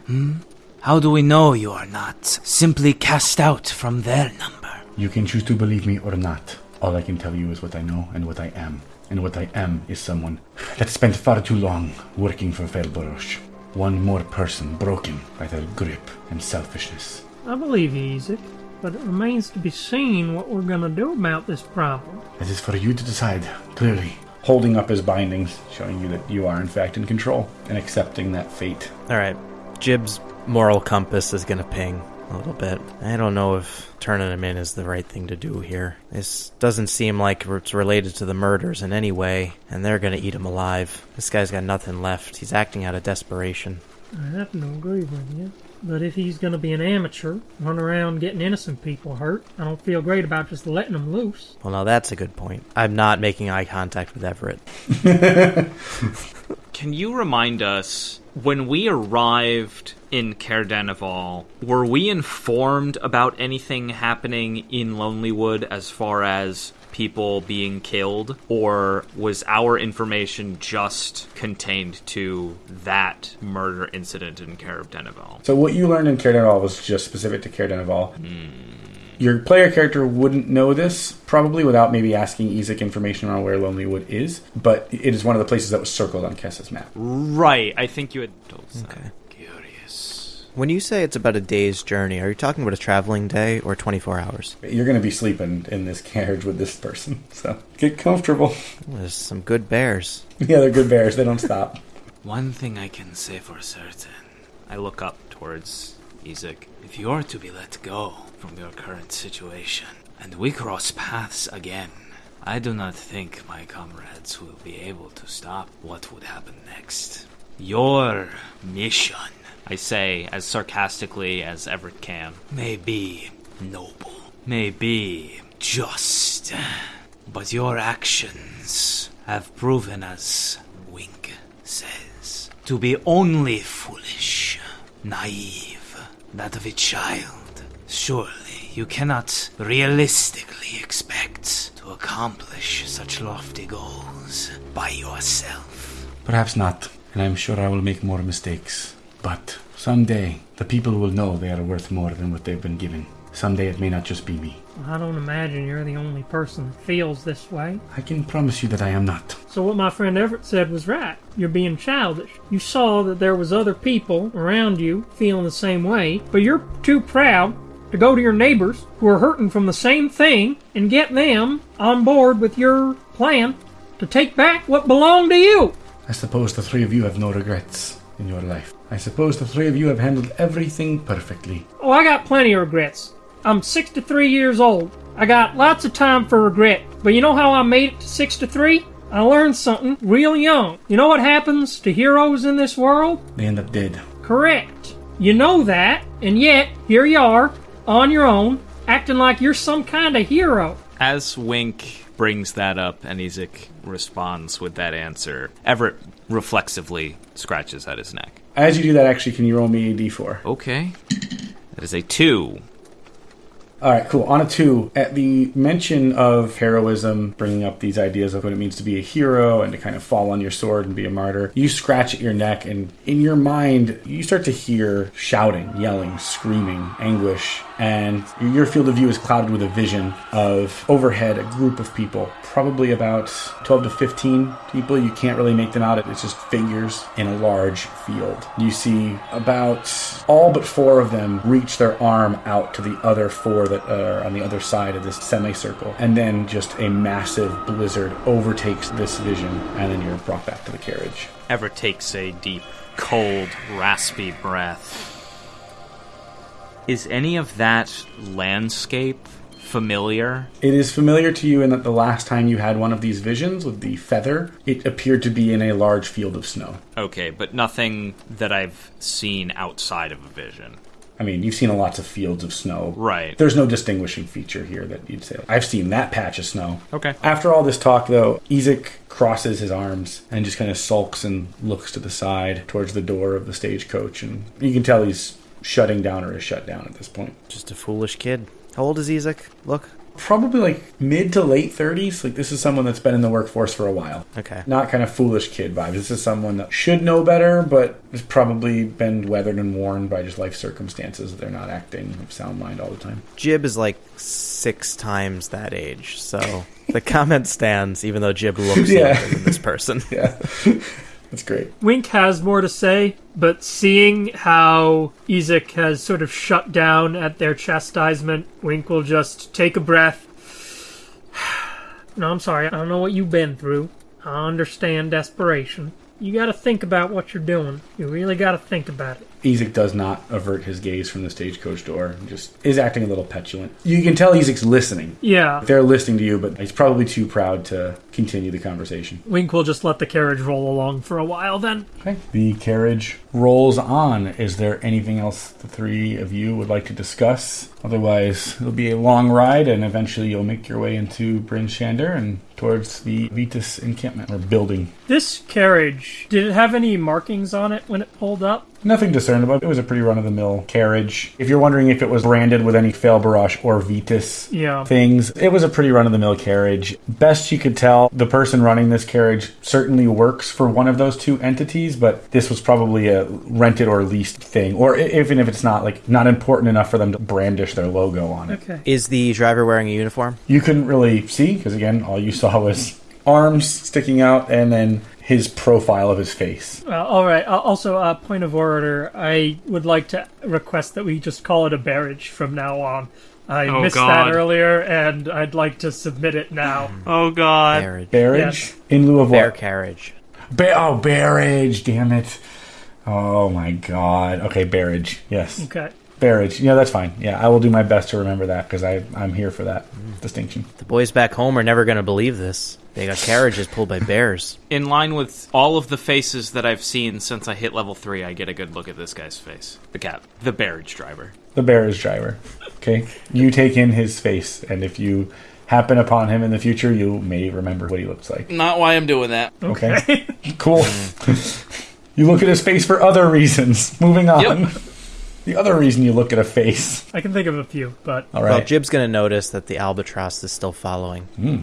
Hmm? How do we know you are not simply cast out from their number? You can choose to believe me or not. All I can tell you is what I know and what I am. And what I am is someone that spent far too long working for Fel Barosh. One more person broken by their grip and selfishness. I believe you, Isaac, but it remains to be seen what we're gonna do about this problem. It is for you to decide, clearly. Holding up his bindings, showing you that you are in fact in control and accepting that fate. All right. Jib's moral compass is going to ping a little bit. I don't know if turning him in is the right thing to do here. This doesn't seem like it's related to the murders in any way, and they're going to eat him alive. This guy's got nothing left. He's acting out of desperation. I have to agree with you. But if he's gonna be an amateur, run around getting innocent people hurt, I don't feel great about just letting him loose. Well, now that's a good point. I'm not making eye contact with Everett. [LAUGHS] Can you remind us when we arrived in Caer Dineval, were we informed about anything happening in Lonelywood as far as people being killed, or was our information just contained to that murder incident in Caer Dineval? So what you learned in Caer Dineval was just specific to Caer Dineval. Your player character wouldn't know this, probably without maybe asking Isaac information on where Lonelywood is, but it is one of the places that was circled on Kessa's map. Right, I think you had told us. Okay. Curious. When you say it's about a day's journey, are you talking about a traveling day or 24 hours? You're going to be sleeping in this carriage with this person, so get comfortable. There's some good bears. yeah, they're good bears. They don't stop. [LAUGHS] One thing I can say for certain. I look up towards Isaac. If you are to be let go from your current situation, and we cross paths again, I do not think my comrades will be able to stop what would happen next. Your mission I say as sarcastically as Everett can. may be noble, may be just, but your actions have proven, as Wink says, to be only foolish, naive, that of a child. Surely you cannot realistically expect to accomplish such lofty goals by yourself. Perhaps not, and I'm sure I will make more mistakes. But someday, the people will know they are worth more than what they've been given. Someday it may not just be me. I don't imagine you're the only person that feels this way. I can promise you that I am not. So what my friend Everett said was right. You're being childish. You saw that there was other people around you feeling the same way, but you're too proud to go to your neighbors who are hurting from the same thing and get them on board with your plan to take back what belonged to you. I suppose the three of you have no regrets in your life. I suppose the three of you have handled everything perfectly. Oh, I got plenty of regrets. I'm 63 years old. I got lots of time for regret. But you know how I made it to 63? I learned something real young. You know what happens to heroes in this world? They end up dead. Correct. You know that, and yet here you are, on your own, acting like you're some kind of hero. As Wink brings that up, and Ezek responds with that answer. Everett reflexively scratches at his neck. As you do that, actually, can you roll me a d4? Okay. That is a two. All right, cool. On a two, at the mention of heroism, bringing up these ideas of what it means to be a hero and to kind of fall on your sword and be a martyr, you scratch at your neck, and in your mind, you start to hear shouting, yelling, screaming, anguish, and your field of view is clouded with a vision of overhead a group of people, probably about 12 to 15 people. You can't really make them out. It's just figures in a large field. You see about all but four of them reach their arm out to the other four that are on the other side of this semicircle. And then just a massive blizzard overtakes this vision, and then you're brought back to the carriage. Everett takes a deep, cold, raspy breath. Is any of that landscape familiar? It is familiar to you in that the last time you had one of these visions with the feather, it appeared to be in a large field of snow. Okay, but nothing that I've seen outside of a vision. I mean, you've seen lots of fields of snow. Right. There's no distinguishing feature here that you'd say, I've seen that patch of snow. Okay. After all this talk, though, Ezek crosses his arms and just kind of sulks and looks to the side towards the door of the stagecoach. And you can tell he's shutting down or is shut down at this point. Just a foolish kid. How old is Ezek? Look. Probably like mid to late 30s. Like, this is someone that's been in the workforce for a while. Okay. Not kind of foolish kid vibes. This is someone that should know better, but has probably been weathered and worn by just life circumstances. They're not acting of sound mind all the time. Jib is like six times that age, so the [LAUGHS] comment stands, even though Jib looks [LAUGHS] Yeah. younger than this person. [LAUGHS] Yeah. That's great. Wink has more to say, but seeing how Ezek has sort of shut down at their chastisement, Wink will just take a breath. [SIGHS] no, I'm sorry. I don't know what you've been through. I understand desperation. You gotta think about what you're doing. You really gotta think about it. Ezek does not avert his gaze from the stagecoach door just is acting a little petulant. You can tell Ezek's listening. Yeah. They're listening to you, but he's probably too proud to continue the conversation. Wink will just let the carriage roll along for a while then. Okay. The carriage rolls on. Is there anything else the three of you would like to discuss? Otherwise, it'll be a long ride, and eventually you'll make your way into Bryn Shander and towards the Vitus encampment or building. This carriage, did it have any markings on it when it pulled up? Nothing discernible. It was a pretty run of the mill carriage. If you're wondering if it was branded with any Fel Barosh or Vitus Yeah. things, it was a pretty run of the mill carriage. Best you could tell, the person running this carriage certainly works for one of those two entities, but this was probably a rented or leased thing, or even if it's not like not important enough for them to brandish their logo on it. Okay. Is the driver wearing a uniform? You couldn't really see because again, all you saw was arms sticking out and then his profile of his face. Uh, all right. Uh, also, uh, point of order. I would like to request that we just call it a barrage from now on. I Oh, missed God. that earlier, and I'd like to submit it now. [CLEARS THROAT] Oh god. Barrage. Barrage Yes. in lieu of Bear what? carriage. Ba- oh, barrage! Damn it! Oh my god. Okay, barrage. Yes, Okay. barrage. Yeah, that's fine. Yeah, I will do my best to remember that because I I'm here for that distinction. The boys back home are never going to believe this. They got carriages pulled by bears. In line with all of the faces that I've seen since I hit level 3, I get a good look at this guy's face. The cap. The barrage driver. The barrage driver. Okay, you take in his face, and if you happen upon him in the future, you may remember what he looks like. Not why I'm doing that. Okay, [LAUGHS] cool. [LAUGHS] you look at his face for other reasons. Moving on. Yep. [LAUGHS] The other reason you look at a face. I can think of a few, but all right. Well, Jib's going to notice that the albatross is still following. Hmm.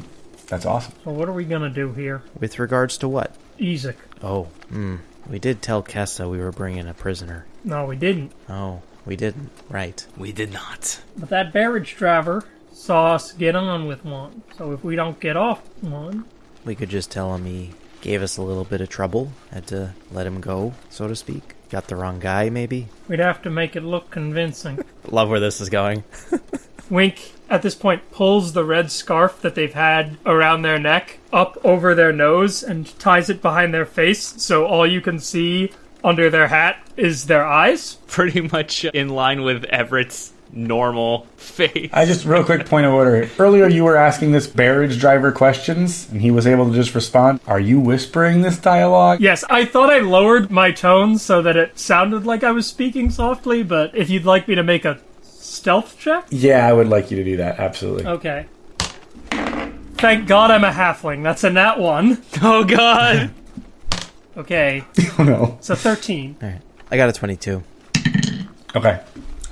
That's awesome. so what are we gonna do here? With regards to what? Ezek. Oh, hmm. We did tell Kessa we were bringing a prisoner. No, we didn't. Oh, we didn't. Right. We did not. But that barrage driver saw us get on with one. So if we don't get off one, We could just tell him he gave us a little bit of trouble. Had to let him go, so to speak. Got the wrong guy, maybe? we'd have to make it look convincing. [LAUGHS] Love where this is going. [LAUGHS] Wink, at this point, pulls the red scarf that they've had around their neck up over their nose and ties it behind their face so all you can see under their hat is their eyes. Pretty much in line with Everett's normal face. I just real quick point of order. Earlier you were asking this barrage driver questions and he was able to just respond. Are you whispering this dialogue? Yes, I thought I lowered my tone so that it sounded like I was speaking softly, but if you'd like me to make a stealth check? Yeah, I would like you to do that. Absolutely. Okay. Thank God I'm a halfling. That's a nat one. [LAUGHS] Oh god. [LAUGHS] Okay, [LAUGHS] Oh no. so 13. All right. I got a 22. Okay.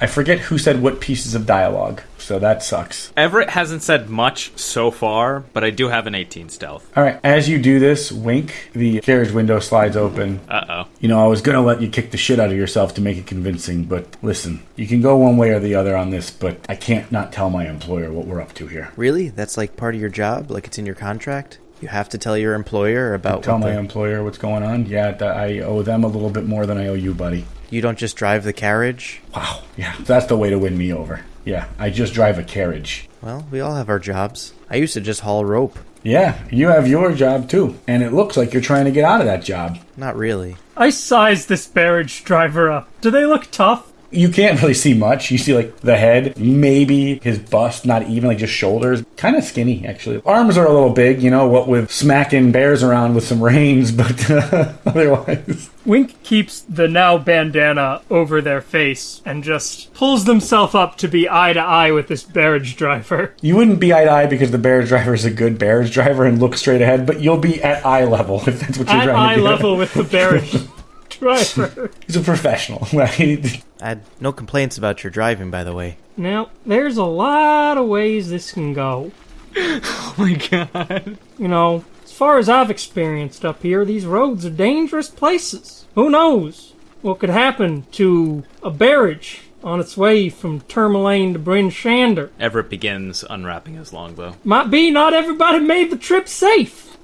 I forget who said what pieces of dialogue, so that sucks. Everett hasn't said much so far, but I do have an 18 stealth. All right. As you do this, wink. The carriage window slides open. Uh oh. You know, I was gonna let you kick the shit out of yourself to make it convincing, but listen, you can go one way or the other on this, but I can't not tell my employer what we're up to here. Really? That's like part of your job? Like it's in your contract? You have to tell your employer about Tell what my the- employer what's going on. Yeah, th- I owe them a little bit more than I owe you, buddy. You don't just drive the carriage? Wow. Yeah, that's the way to win me over. Yeah, I just drive a carriage. Well, we all have our jobs. I used to just haul rope. Yeah, you have your job too, and it looks like you're trying to get out of that job. Not really. I sized this barrage driver up. Do they look tough? You can't really see much. You see like the head, maybe his bust, not even like just shoulders. Kind of skinny actually. Arms are a little big, you know, what with smacking bears around with some reins, [LAUGHS] but uh, otherwise. Wink keeps the now bandana over their face and just pulls themselves up to be eye to eye with this barrage driver. [LAUGHS] You wouldn't be eye to eye because the bear's driver is a good bear's driver and looks straight ahead, but you'll be at eye level if that's what you're At trying eye to do. level with the barrage [LAUGHS] driver. [LAUGHS] He's a professional. [LAUGHS] right? I had no complaints about your driving, by the way. Now, there's a lot of ways this can go. [LAUGHS] Oh my god. You know, as far as I've experienced up here, these roads are dangerous places. Who knows what could happen to a barrage on its way from Tourmaline to Bryn Shander? Everett begins unwrapping his longbow. Might be not everybody made the trip safe.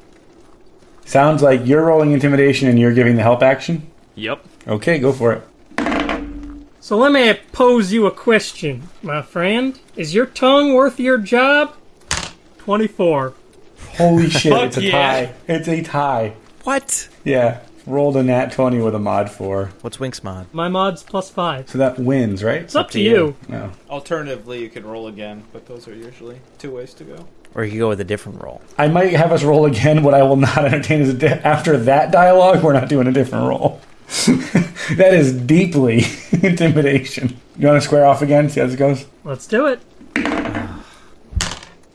Sounds like you're rolling intimidation and you're giving the help action. Yep. Okay, go for it. So let me pose you a question, my friend. Is your tongue worth your job? 24. Holy [LAUGHS] shit, it's a yeah. tie. It's a tie. What? Yeah. Rolled a nat 20 with a mod 4. What's Wink's mod? My mod's plus 5. So that wins, right? It's up to to you. you. No. Alternatively, you can roll again, but those are usually two ways to go. Or you could go with a different roll. I might have us roll again. What I will not [LAUGHS] entertain is a di- after that dialogue, we're not doing a different roll. [LAUGHS] that is deeply [LAUGHS] intimidation. You want to square off again? See how this goes? Let's do it.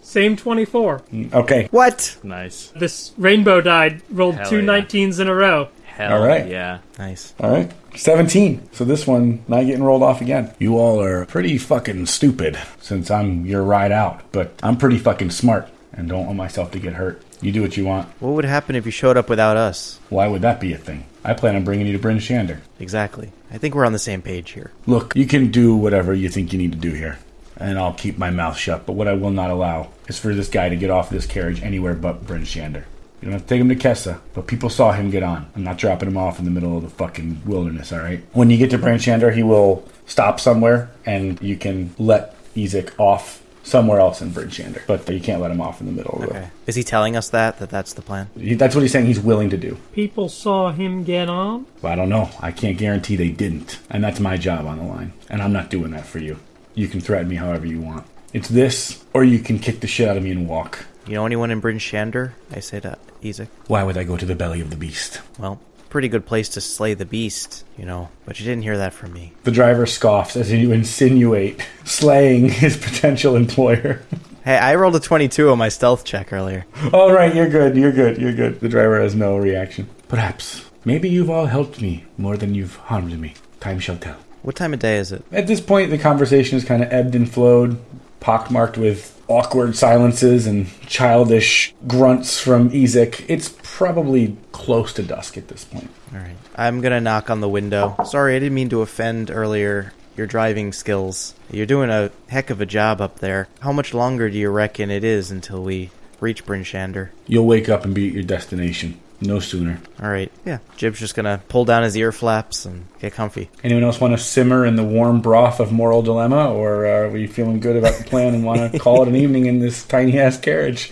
Same 24. Okay. What? Nice. This rainbow died, rolled Hell two yeah. 19s in a row. Hell All right. yeah. Nice. All right. 17. So this one not getting rolled off again. You all are pretty fucking stupid since I'm your ride out, but I'm pretty fucking smart and don't want myself to get hurt. You do what you want. What would happen if you showed up without us? Why would that be a thing? I plan on bringing you to Bryn Shander. Exactly. I think we're on the same page here. Look, you can do whatever you think you need to do here, and I'll keep my mouth shut. But what I will not allow is for this guy to get off this carriage anywhere but Bryn Shander. You don't have to take him to Kessa, but people saw him get on. I'm not dropping him off in the middle of the fucking wilderness, alright? When you get to Bryn Shander, he will stop somewhere, and you can let Ezek off somewhere else in Bryn Shander But you can't let him off in the middle of the Okay. Is he telling us that? That that's the plan? He- That's what he's saying he's willing to do. People saw him get on. Well, I don't know. I can't guarantee they didn't. And that's my job on the line. And I'm not doing that for you. You can threaten me however you want. It's this, or you can kick the shit out of me and walk. You know anyone in Bryn Shander? I say to Ezek. Why would I go to the belly of the beast? Well, pretty good place to slay the beast, you know. But you didn't hear that from me. The driver scoffs as you insinuate slaying his potential employer. [LAUGHS] Hey, I rolled a 22 on my stealth check earlier. all right, you're good, you're good, you're good. The driver has no reaction. Perhaps. Maybe you've all helped me more than you've harmed me. Time shall tell. What time of day is it? At this point, the conversation has kind of ebbed and flowed, pockmarked with awkward silences and childish grunts from Ezek. It's probably close to dusk at this point. All right. I'm gonna knock on the window. Sorry, I didn't mean to offend earlier. Your driving skills. You're doing a heck of a job up there. How much longer do you reckon it is until we reach Bryn Shander? You'll wake up and be at your destination. No sooner. All right. Yeah. Jib's just gonna pull down his ear flaps and get comfy. Anyone else want to simmer in the warm broth of moral dilemma, or uh, are we feeling good about the plan and want to [LAUGHS] call it an evening in this tiny ass carriage?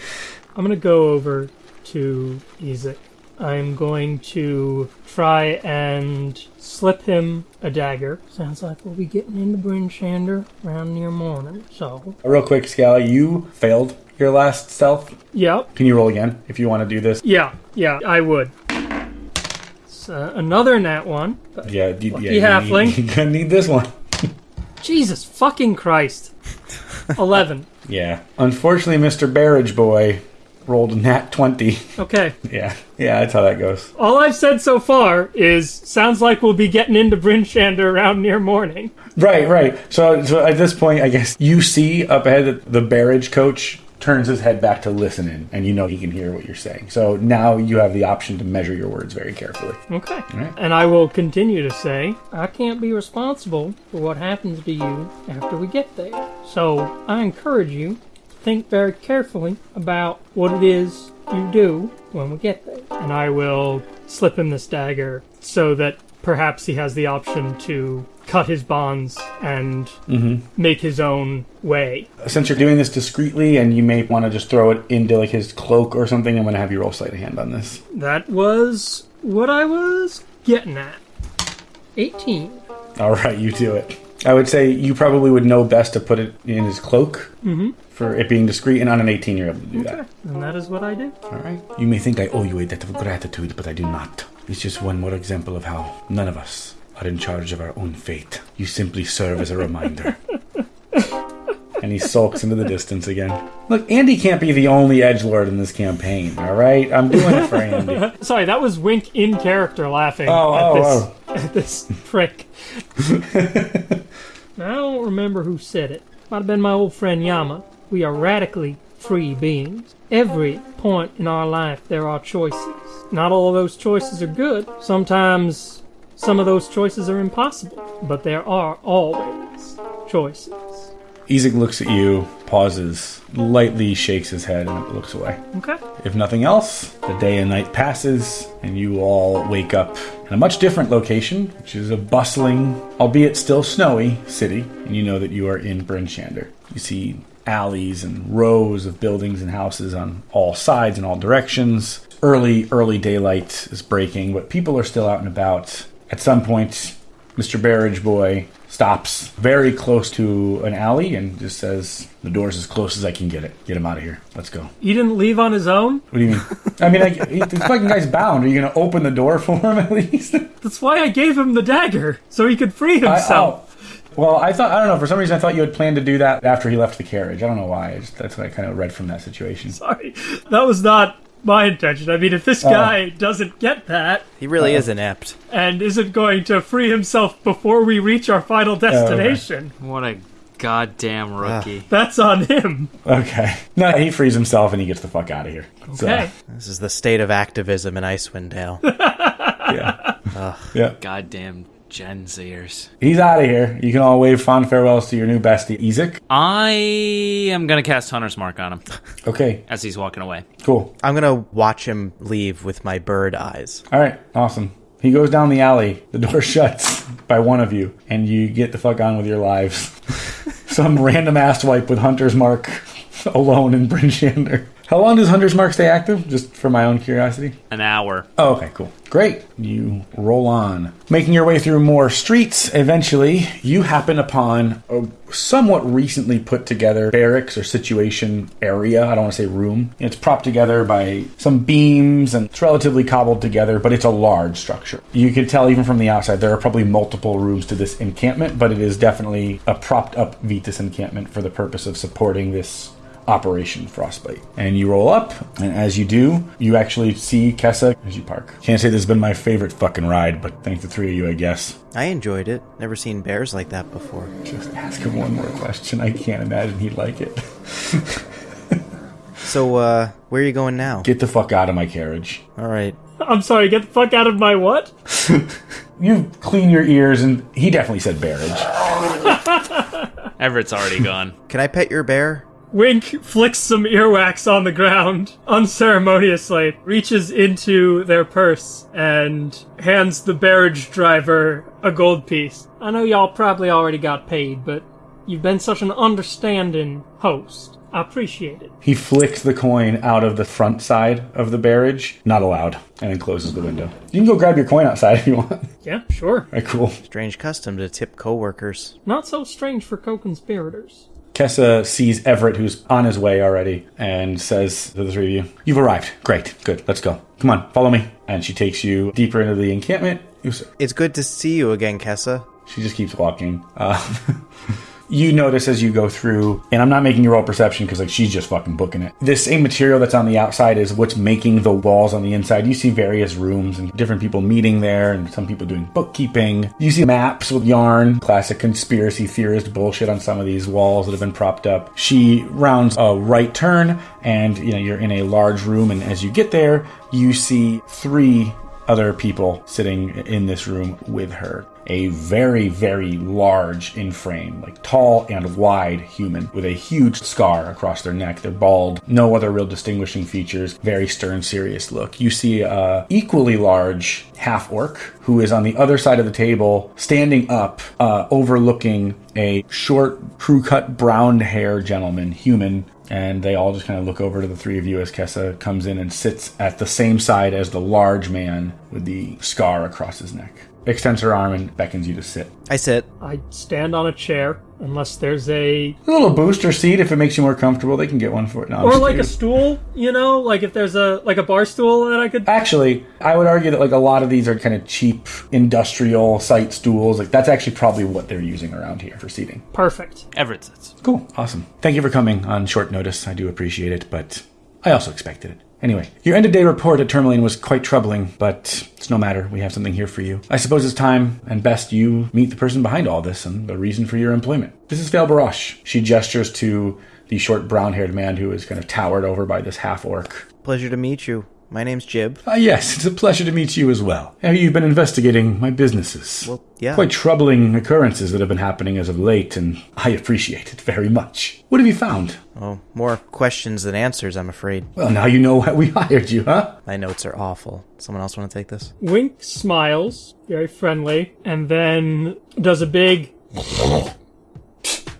I'm gonna go over to Ezek. I'm going to try and slip him a dagger. Sounds like we'll be getting into Bryn Shander around near morning. So, uh, Real quick, Scally, you failed your last stealth. yep, Can you roll again if you want to do this? yeah, yeah, I would. Uh, another nat one. Yeah, you, Lucky yeah, you halfling. [LAUGHS] Need, you're gonna need this one. Jesus fucking Christ. [LAUGHS] 11. Yeah. Unfortunately, Mr. Barrage Boy, rolled a nat 20. Okay. [LAUGHS] Yeah, yeah, that's how that goes. All I've said so far is sounds like we'll be getting into Bryn Shander around near morning. Right, right. So, so at this point, I guess you see up ahead that the barrage coach turns his head back to listen in, and you know he can hear what you're saying. So now you have the option to measure your words very carefully. Okay. right. And I will continue to say, I can't be responsible for what happens to you after we get there. So I encourage you to think very carefully about what it is you do when we get there. And I will slip him this dagger so that perhaps he has the option to cut his bonds and mm-hmm. make his own way. Since you're doing this discreetly, and you may want to just throw it into like his cloak or something, I'm going to have you roll sleight of hand on this. That was what I was getting at. 18. All right, you do it. I would say you probably would know best to put it in his cloak mm-hmm. for it being discreet, and on an 18, you're able to do that. And that is what I did. All right. You may think I owe you a debt of gratitude, but I do not. It's just one more example of how none of us are in charge of our own fate. You simply serve as a reminder. [LAUGHS] and he sulks into the distance again. Look, Andy can't be the only edge lord in this campaign. All right, I'm doing it for Andy. [LAUGHS] Sorry, that was Wink in character laughing Oh, at, oh, this, oh. [LAUGHS] at this prick. I don't remember who said it. Might have been my old friend Yama. We are radically free beings. Every point in our life, there are choices. Not all of those choices are good. Sometimes some of those choices are impossible. But there are always choices. Ezek looks at you, pauses, lightly shakes his head, and looks away. Okay. If nothing else, the day and night passes, and you all wake up in a much different location, which is a bustling, albeit still snowy, city, and you know that you are in Bryn Shander. You see alleys and rows of buildings and houses on all sides and all directions. Early, early daylight is breaking, but people are still out and about. At some point, Mr. Barrage Boy stops very close to an alley and just says, The door's as close as I can get it. Get him out of here. Let's go. He didn't leave on his own? What do you mean? I mean, like, he- the fucking guy's bound. Are you going to open the door for him at least? [LAUGHS] That's why I gave him the dagger, so he could free I- himself. oh. Well, I thought, I don't know, for some reason I thought you had planned to do that after he left the carriage. I don't know why. I just, that's what I kind of read from that situation. Sorry, that was not my intention. I mean, if this oh. guy doesn't get that He really is inept. and isn't going to free himself before we reach our final destination, What a goddamn ah. rookie. that's on him. Okay. [LAUGHS] No, he frees himself and he gets the fuck out of here. So, Okay. This is the state of activism in Icewind Dale. [LAUGHS] yeah. yeah. Goddamn Gen Zers. He's out of here. You can all wave fond farewells to your new bestie, Ezek. I am gonna cast Hunter's Mark on him [LAUGHS] Okay, as he's walking away. cool. I'm gonna watch him leave with my bird eyes. All right, awesome. He goes down the alley. The door [LAUGHS] shuts by one of you, and you get the fuck on with your lives. [LAUGHS] Some random ass wipe with Hunter's Mark alone in Bryn Shander. How long does Hunter's Mark stay active? Just for my own curiosity. An hour. Oh, okay, cool. Great. You roll on. Making your way through more streets, eventually, you happen upon a somewhat recently put together barracks or situation area. I don't want to say room. It's propped together by some beams and it's relatively cobbled together, but it's a large structure. You can tell even from the outside there are probably multiple rooms to this encampment, but it is definitely a propped up Vetus encampment for the purpose of supporting this Operation Frostbite. And you roll up, and as you do, you actually see Kessa as you park. Can't say this has been my favorite fucking ride, but thanks to three of you, I guess. I enjoyed it. Never seen bears like that before. Just ask him one more question. I can't imagine he'd like it. So, uh, where are you going now? Get the fuck out of my carriage. All right. I'm sorry, get the fuck out of my what? [LAUGHS] You clean your ears, and he definitely said bearage. [LAUGHS] Everett's already gone. Can I pet your bear? Wink flicks some earwax on the ground unceremoniously, reaches into their purse, and hands the barrage driver a gold piece. I know y'all probably already got paid, but you've been such an understanding host. I appreciate it. He flicks the coin out of the front side of the barrage. Not allowed. And then closes the window. You can go grab your coin outside [LAUGHS] if you want. Yeah, sure. right, cool. Strange custom to tip coworkers. Not so strange for co-conspirators. Kessa sees Everett, who's on his way already, and says to the three of you, You've arrived. Great. Good. Let's go. Come on, follow me. And she takes you deeper into the encampment. It's good to see you again, Kessa. She just keeps walking. Uh, [LAUGHS] You notice as you go through, and I'm not making you roll perception because like she's just fucking booking it. This same material that's on the outside is what's making the walls on the inside. You see various rooms and different people meeting there, and some people doing bookkeeping. You see maps with yarn, classic conspiracy theorist bullshit on some of these walls that have been propped up. She rounds a right turn, and you know you're in a large room, and as you get there, you see three other people sitting in this room with her. A very, very large in frame, like tall and wide human with a huge scar across their neck. They're bald, no other real distinguishing features, very stern, serious look. You see a equally large half orc who is on the other side of the table, standing up, uh, overlooking a short, crew cut brown hair gentleman, human, and they all just kind of look over to the three of you as Kessa comes in and sits at the same side as the large man with the scar across his neck. Extends her arm and beckons you to sit. I sit. I stand on a chair unless there's a A little booster seat if it makes you more comfortable. They can get one for it. No, I'm or just like a kidding. stool, you know, like if there's a like a bar stool that I could. Actually, I would argue that like a lot of these are kind of cheap industrial site stools. Like that's actually probably what they're using around here for seating. Perfect. Everett sits. Cool. Awesome. Thank you for coming on short notice. I do appreciate it, but I also expected it. Anyway, your end of day report at Tourmaline was quite troubling, but it's no matter. We have something here for you. I suppose it's time and best you meet the person behind all this and the reason for your employment. This is Fel Barosh. She gestures to the short brown haired man who is kind of towered over by this half orc. Pleasure to meet you. My name's Jib. Ah, yes, it's a pleasure to meet you as well. You've been investigating my businesses. Well, yeah. Quite troubling occurrences that have been happening as of late, and I appreciate it very much. What have you found? Oh, more questions than answers, I'm afraid. Well, now you know why we [LAUGHS] hired you, huh? My notes are awful. Someone else want to take this? Wink smiles, very friendly, and then does a big [LAUGHS]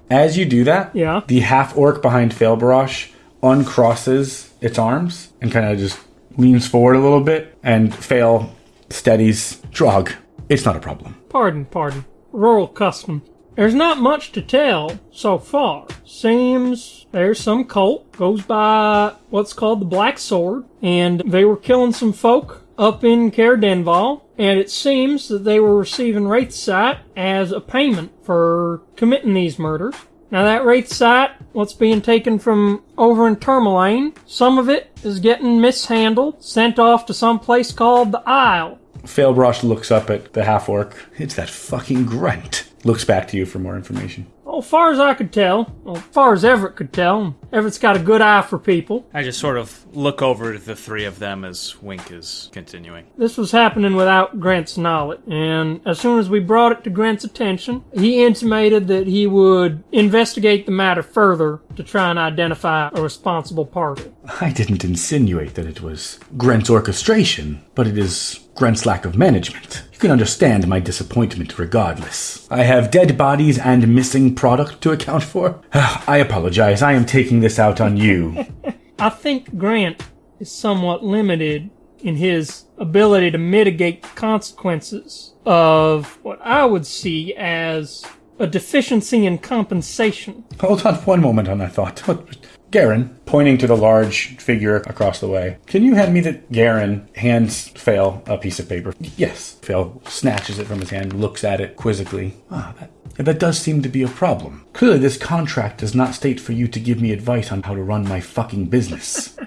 As you do that, Yeah. the half orc behind Fel Barosh uncrosses its arms and kind of just leans forward a little bit, and Fail steadies Drog. It's not a problem. Pardon, pardon. Rural custom. There's not much to tell so far. Seems there's some cult goes by what's called the Black Sword, and they were killing some folk up in Caer Dineval, and it seems that they were receiving Wraith Sight as a payment for committing these murders. Now that Wraith Sight, what's being taken from over in Tourmaline, some of it is getting mishandled, sent off to some place called the Isle. Fel Barosh looks up at the half orc. It's that fucking grunt. Looks back to you for more information. Well, as far as I could tell, well, as far as Everett could tell, Everett's got a good eye for people. I just sort of look over to the three of them as Wink is continuing. This was happening without Grant's knowledge, and as soon as we brought it to Grant's attention, he intimated that he would investigate the matter further to try and identify a responsible party. I didn't insinuate that it was Grant's orchestration, but it is Grant's lack of management. You can understand my disappointment regardless. I have dead bodies and missing product to account for. [SIGHS] I apologize. I am taking this out on you. [LAUGHS] I think Grant is somewhat limited in his ability to mitigate consequences of what I would see as a deficiency in compensation. Hold on one moment on that thought. What- Garen, pointing to the large figure across the way, can you hand me the. Garen hands Fail a piece of paper. Yes. Fail snatches it from his hand, looks at it quizzically. Ah, that, that does seem to be a problem. Clearly, this contract does not state for you to give me advice on how to run my fucking business. [LAUGHS]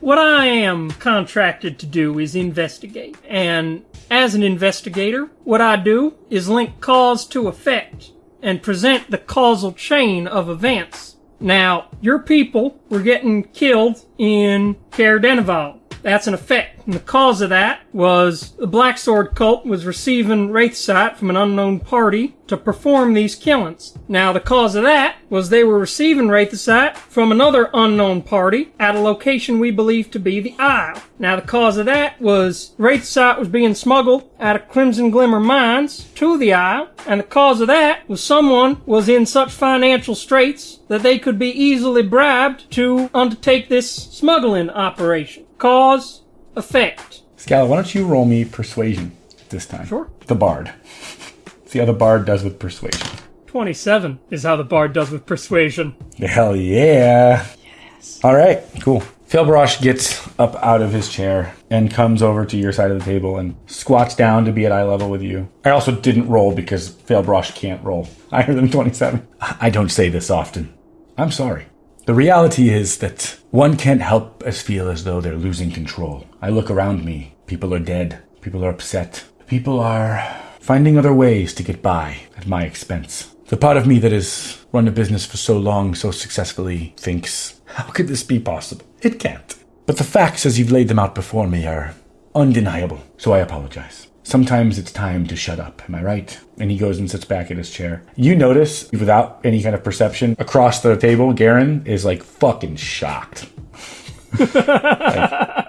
What I am contracted to do is investigate. And as an investigator, what I do is link cause to effect and present the causal chain of events. Now, your people were getting killed in Caer Dineval. That's an effect. And the cause of that was the Black Sword cult was receiving wraith sight from an unknown party to perform these killings. Now, the cause of that was they were receiving wraith sight from another unknown party at a location we believe to be the Isle. Now, the cause of that was wraith sight was being smuggled out of Crimson Glimmer mines to the Isle, and the cause of that was someone was in such financial straits that they could be easily bribed to undertake this smuggling operation. Cause, effect. Scala, why don't you roll me persuasion this time? Sure. The bard. See how the bard does with persuasion. 27 is how the bard does with persuasion. Hell yeah. Yes. All right, cool. Fel Barosh gets up out of his chair and comes over to your side of the table and squats down to be at eye level with you. I also didn't roll because Fel Barosh can't roll [LAUGHS] higher than 27. I don't say this often. I'm sorry. The reality is that one can't help as feel as though they're losing control. I look around me. People are dead. People are upset. People are finding other ways to get by at my expense. The part of me that has run a business for so long, so successfully, thinks, how could this be possible? It can't. But the facts as you've laid them out before me are undeniable, so I apologize. Sometimes it's time to shut up, am I right? And he goes and sits back in his chair. You notice, without any kind of perception, across the table, Garen is like fucking shocked. I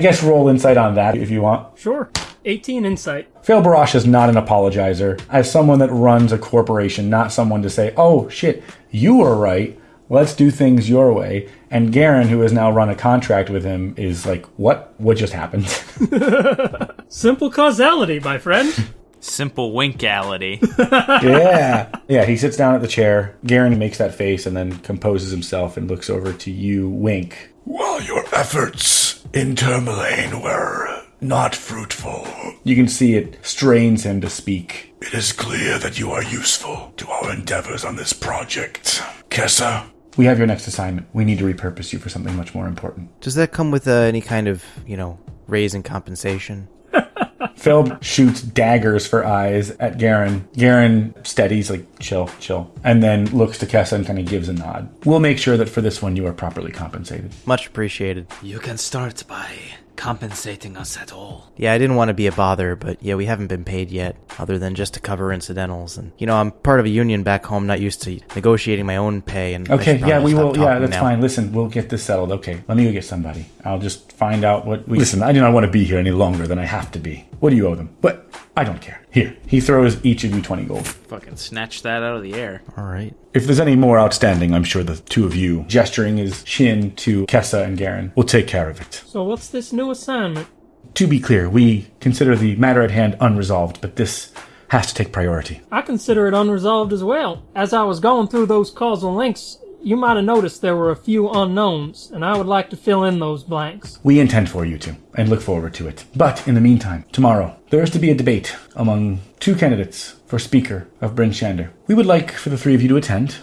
guess roll insight on that if you want. Sure. 18 insight. Fel Barosh is not an apologizer. As someone that runs a corporation, not someone to say, oh shit, you were right. Let's do things your way. And Garen, who has now run a contract with him, is like, what? What just happened? [LAUGHS] Simple causality, my friend. Simple winkality. [LAUGHS] yeah. Yeah, he sits down at the chair. Garen makes that face and then composes himself and looks over to you, Wink. While your efforts in Tourmaline were not fruitful, You can see it strains him to speak. it is clear that you are useful to our endeavors on this project. Kessa, We have your next assignment. We need to repurpose you for something much more important. Does that come with uh, any kind of, you know, raise in compensation? [LAUGHS] Phil shoots daggers for eyes at Garen. Garen steadies, like, chill, chill, and then looks to Kessa and kind of gives a nod. We'll make sure that for this one you are properly compensated. Much appreciated. You can start by compensating us at all. Yeah, I didn't want to be a bother, but yeah, we haven't been paid yet, other than just to cover incidentals. And you know, I'm part of a union back home, not used to negotiating my own pay. And Okay, yeah, we will. Yeah, that's now. fine. Listen, we'll get this settled. Okay, let me go get somebody. I'll just find out what we. Listen, I do not want to be here any longer than I have to be. What do you owe them? But I don't care. Here, he throws each of you 20 gold. Fucking snatch that out of the air. All right. If there's any more outstanding, I'm sure the two of you, gesturing his chin to Kessa and Garen, will take care of it. So what's this new assignment? To be clear, we consider the matter at hand unresolved, but this has to take priority. I consider it unresolved as well. As I was going through those causal links, you might have noticed there were a few unknowns, and I would like to fill in those blanks. We intend for you to, and look forward to it. But in the meantime, tomorrow, there is to be a debate among two candidates for Speaker of Bryn Shander. We would like for the three of you to attend,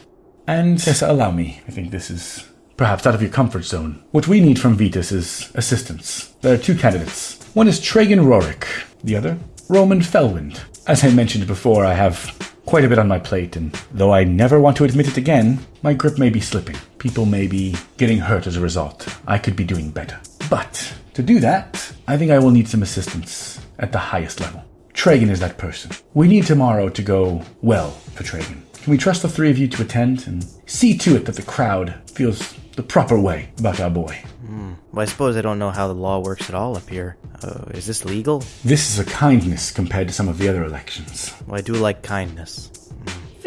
and yes, allow me. I think this is perhaps out of your comfort zone. What we need from Vetus is assistance. There are two candidates. One is Tragan Rorik, the other, Roman Felwind. As I mentioned before, I have quite a bit on my plate, and though I never want to admit it again, my grip may be slipping. People may be getting hurt as a result. I could be doing better. But to do that, I think I will need some assistance at the highest level. Tragan is that person. We need tomorrow to go well for Tragan. Can we trust the three of you to attend and see to it that the crowd feels the proper way about our boy? Well, I suppose I don't know how the law works at all up here. Uh, is this legal? This is a kindness compared to some of the other elections. Well, I do like kindness.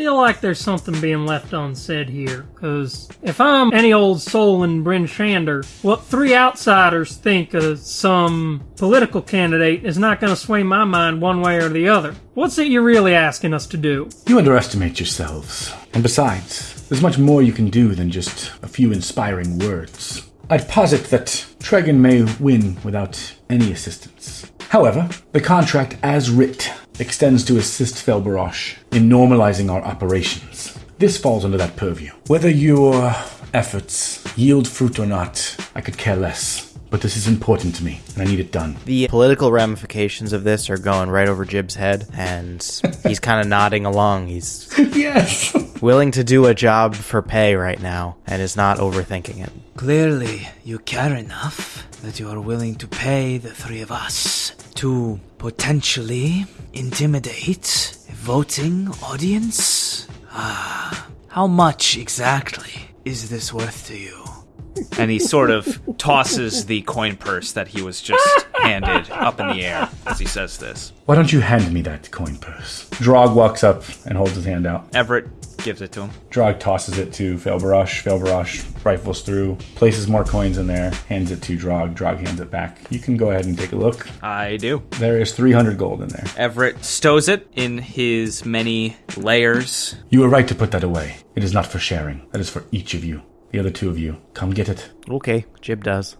Feel like there's something being left unsaid here, because if I'm any old soul in Bryn Shander, what three outsiders think of some political candidate is not going to sway my mind one way or the other. What's it you're really asking us to do? You underestimate yourselves. And besides, there's much more you can do than just a few inspiring words. I'd posit that Tregan may win without any assistance. However, the contract as writ extends to assist Fel Barosh in normalizing our operations. This falls under that purview. Whether your efforts yield fruit or not, I could care less. But this is important to me, and I need it done. The political ramifications of this are going right over Jib's head, and [LAUGHS] he's kind of nodding along. He's yes! willing to do a job for pay right now, and is not overthinking it. Clearly, you care enough that you are willing to pay the three of us to potentially intimidate a voting audience? Ah, how much exactly is this worth to you? And he sort of tosses the coin purse that he was just handed up in the air as he says this. Why don't you hand me that coin purse? Drog walks up and holds his hand out. Everett gives it to him. Drog tosses it to Fel Barosh. Felbarosh rifles through, places more coins in there, hands it to Drog. Drog hands it back. You can go ahead and take a look. I do. There is 300 gold in there. Everett stows it in his many layers. You were right to put that away. It is not for sharing. That is for each of you. The other two of you, come get it. Okay, Jib does.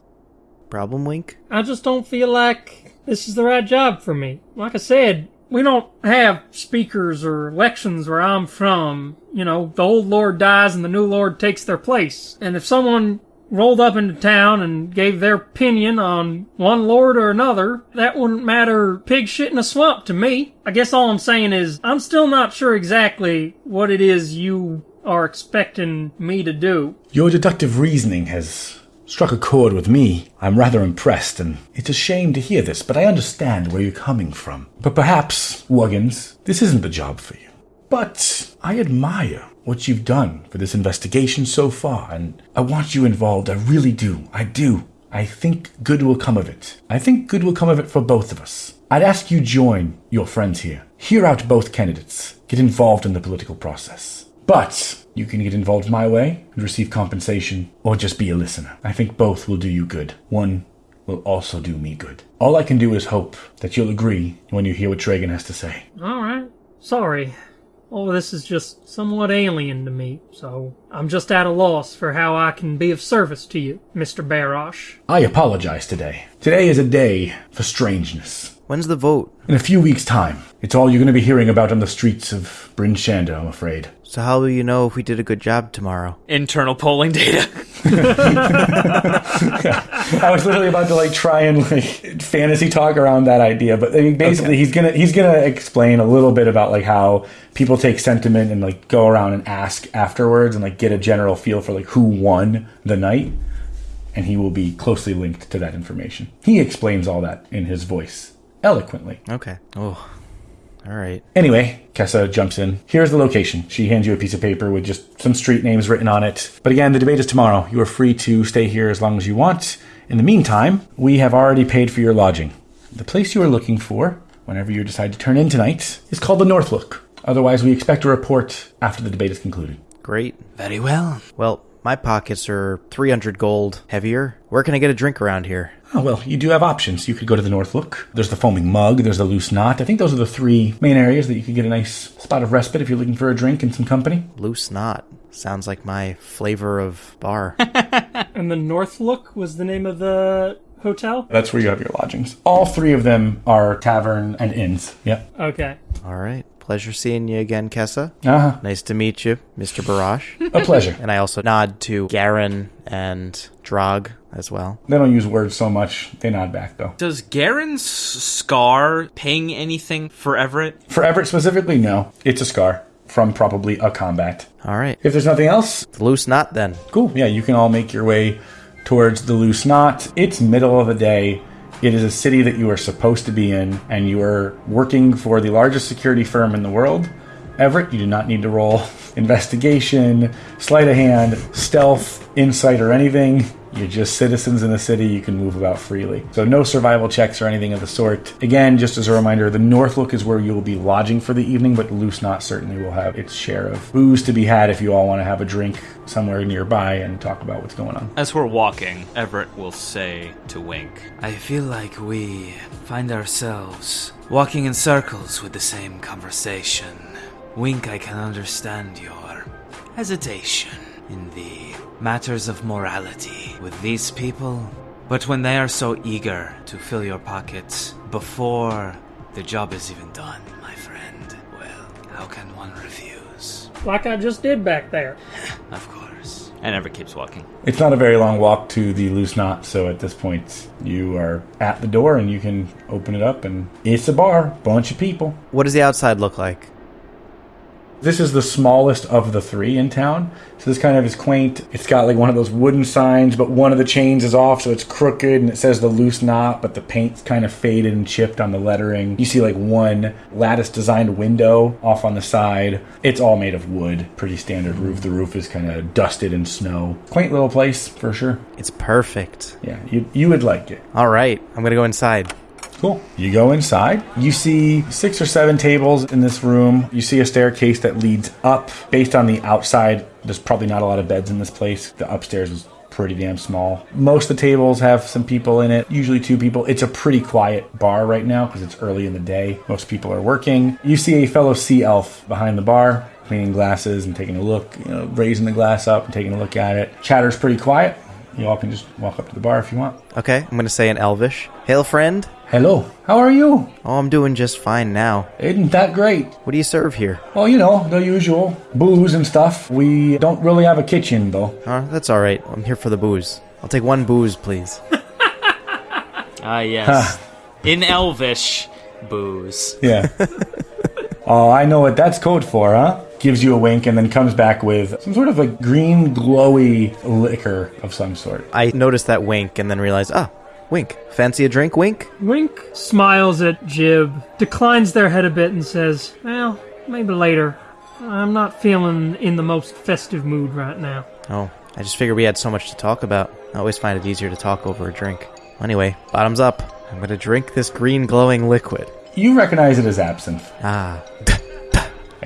Problem, Wink? I just don't feel like this is the right job for me. Like I said, we don't have speakers or elections where I'm from. You know, the old lord dies and the new lord takes their place. And if someone rolled up into town and gave their opinion on one lord or another, that wouldn't matter pig shit in a swamp to me. I guess all I'm saying is I'm still not sure exactly what it is you are expecting me to do. Your deductive reasoning has struck a chord with me. I'm rather impressed, and it's a shame to hear this, but I understand where you're coming from. But perhaps, Wuggins, this isn't the job for you. But I admire what you've done for this investigation so far, and I want you involved. I really do. I do. I think good will come of it. I think good will come of it for both of us. I'd ask you join your friends here. Hear out both candidates. Get involved in the political process. But you can get involved my way and receive compensation, or just be a listener. I think both will do you good. One will also do me good. All I can do is hope that you'll agree when you hear what Tragan has to say. Alright. Sorry. All of this is just somewhat alien to me, so I'm just at a loss for how I can be of service to you, Mr. Barosh. I apologize today. Today is a day for strangeness. When's the vote? In a few weeks' time, it's all you're going to be hearing about on the streets of Bryn Shander, I'm afraid. So how will you know if we did a good job tomorrow? Internal polling data. [LAUGHS] I was literally about to like try and like fantasy talk around that idea, but I mean, basically he's gonna he's gonna explain a little bit about like how people take sentiment and like go around and ask afterwards and like get a general feel for like who won the night, and he will be closely linked to that information. He explains all that in his voice eloquently. Okay. Oh, all right. Anyway, Kessa jumps in. Here's the location. She hands you a piece of paper with just some street names written on it. But again, the debate is tomorrow. You are free to stay here as long as you want. In the meantime, we have already paid for your lodging. The place you are looking for, whenever you decide to turn in tonight, is called the North Look. Otherwise, we expect a report after the debate is concluded. Great. Very well. Well, my pockets are 300 gold heavier. Where can I get a drink around here? Oh, well, you do have options. You could go to the North Look. There's the Foaming Mug. There's the Loose Knot. I think those are the three main areas that you could get a nice spot of respite if you're looking for a drink and some company. Loose knot. Sounds like my flavor of bar. [LAUGHS] And the North Look was the name of the hotel? That's where you have your lodgings. All three of them are tavern and inns. Yep. Okay. All right. Pleasure seeing you again, Kessa. Uh-huh. Nice to meet you, Mr. Barosh. A pleasure. and I also nod to Garen and Drog as well. They don't use words so much. They nod back, though. Does Garen's scar ping anything for Everett? For Everett specifically, no. It's a scar from probably a combat. All right. If there's nothing else, The loose knot then. cool. Yeah, you can all make your way towards the loose knot. It's middle of the day. It is a city that you are supposed to be in, and you are working for the largest security firm in the world. Everett, you do not need to roll [LAUGHS] investigation, sleight of hand, stealth, insight, or anything. You're just citizens in the city. You can move about freely. So, no survival checks or anything of the sort. Again, just as a reminder, the North Look is where you will be lodging for the evening, but Loose Knot certainly will have its share of booze to be had if you all want to have a drink somewhere nearby and talk about what's going on. As we're walking, Everett will say to Wink, I feel like we find ourselves walking in circles with the same conversation. Wink, I can understand your hesitation in the matters of morality with these people, but when they are so eager to fill your pockets before the job is even done, my friend, well, how can one refuse? Like I just did back there. [LAUGHS] Of course. and Everett keeps walking. It's not a very long walk to the Loose Knot, so at this point, you are at the door and you can open it up, and it's a bar, bunch of people. What does the outside look like? This is the smallest of the three in town. So this kind of is quaint. It's got like one of those wooden signs, but one of the chains is off, so it's crooked and it says the loose knot, but the paint's kind of faded and chipped on the lettering. You see like one lattice designed window off on the side. It's all made of wood. Pretty standard roof. The roof is kind of dusted in snow. Quaint little place for sure. It's perfect. Yeah, you, you would like it. All right. I'm going to go inside. Cool. You go inside. You see six or seven tables in this room. You see a staircase that leads up. Based on the outside, there's probably not a lot of beds in this place. The upstairs is pretty damn small. Most of the tables have some people in it, usually two people. It's a pretty quiet bar right now because it's early in the day. Most people are working. You see a fellow sea elf behind the bar. cleaning glasses and taking a look, you know, raising the glass up and taking a look at it. Chatter's pretty quiet. You all can just walk up to the bar if you want. Okay, I'm gonna say in Elvish. Hail, friend. Hello, how are you? Oh, I'm doing just fine now. Isn't that great? What do you serve here? Well, you know, the usual booze and stuff. We don't really have a kitchen, though. Uh, that's all right. I'm here for the booze. I'll take one booze, please. [LAUGHS] Ah, yes. In Elvish, booze. Yeah. [LAUGHS] oh, I know what that's code for, huh? Gives you a wink and then comes back with some sort of a green, glowy liquor of some sort. I noticed that wink and then realized, ah, wink. Fancy a drink, wink? Wink smiles at Jib, declines their head a bit, and says, Well, maybe later. I'm not feeling in the most festive mood right now. Oh, I just figured we had so much to talk about. I always find it easier to talk over a drink. Anyway, bottoms up. I'm gonna drink this green glowing liquid. You recognize it as absinthe. Ah, [LAUGHS]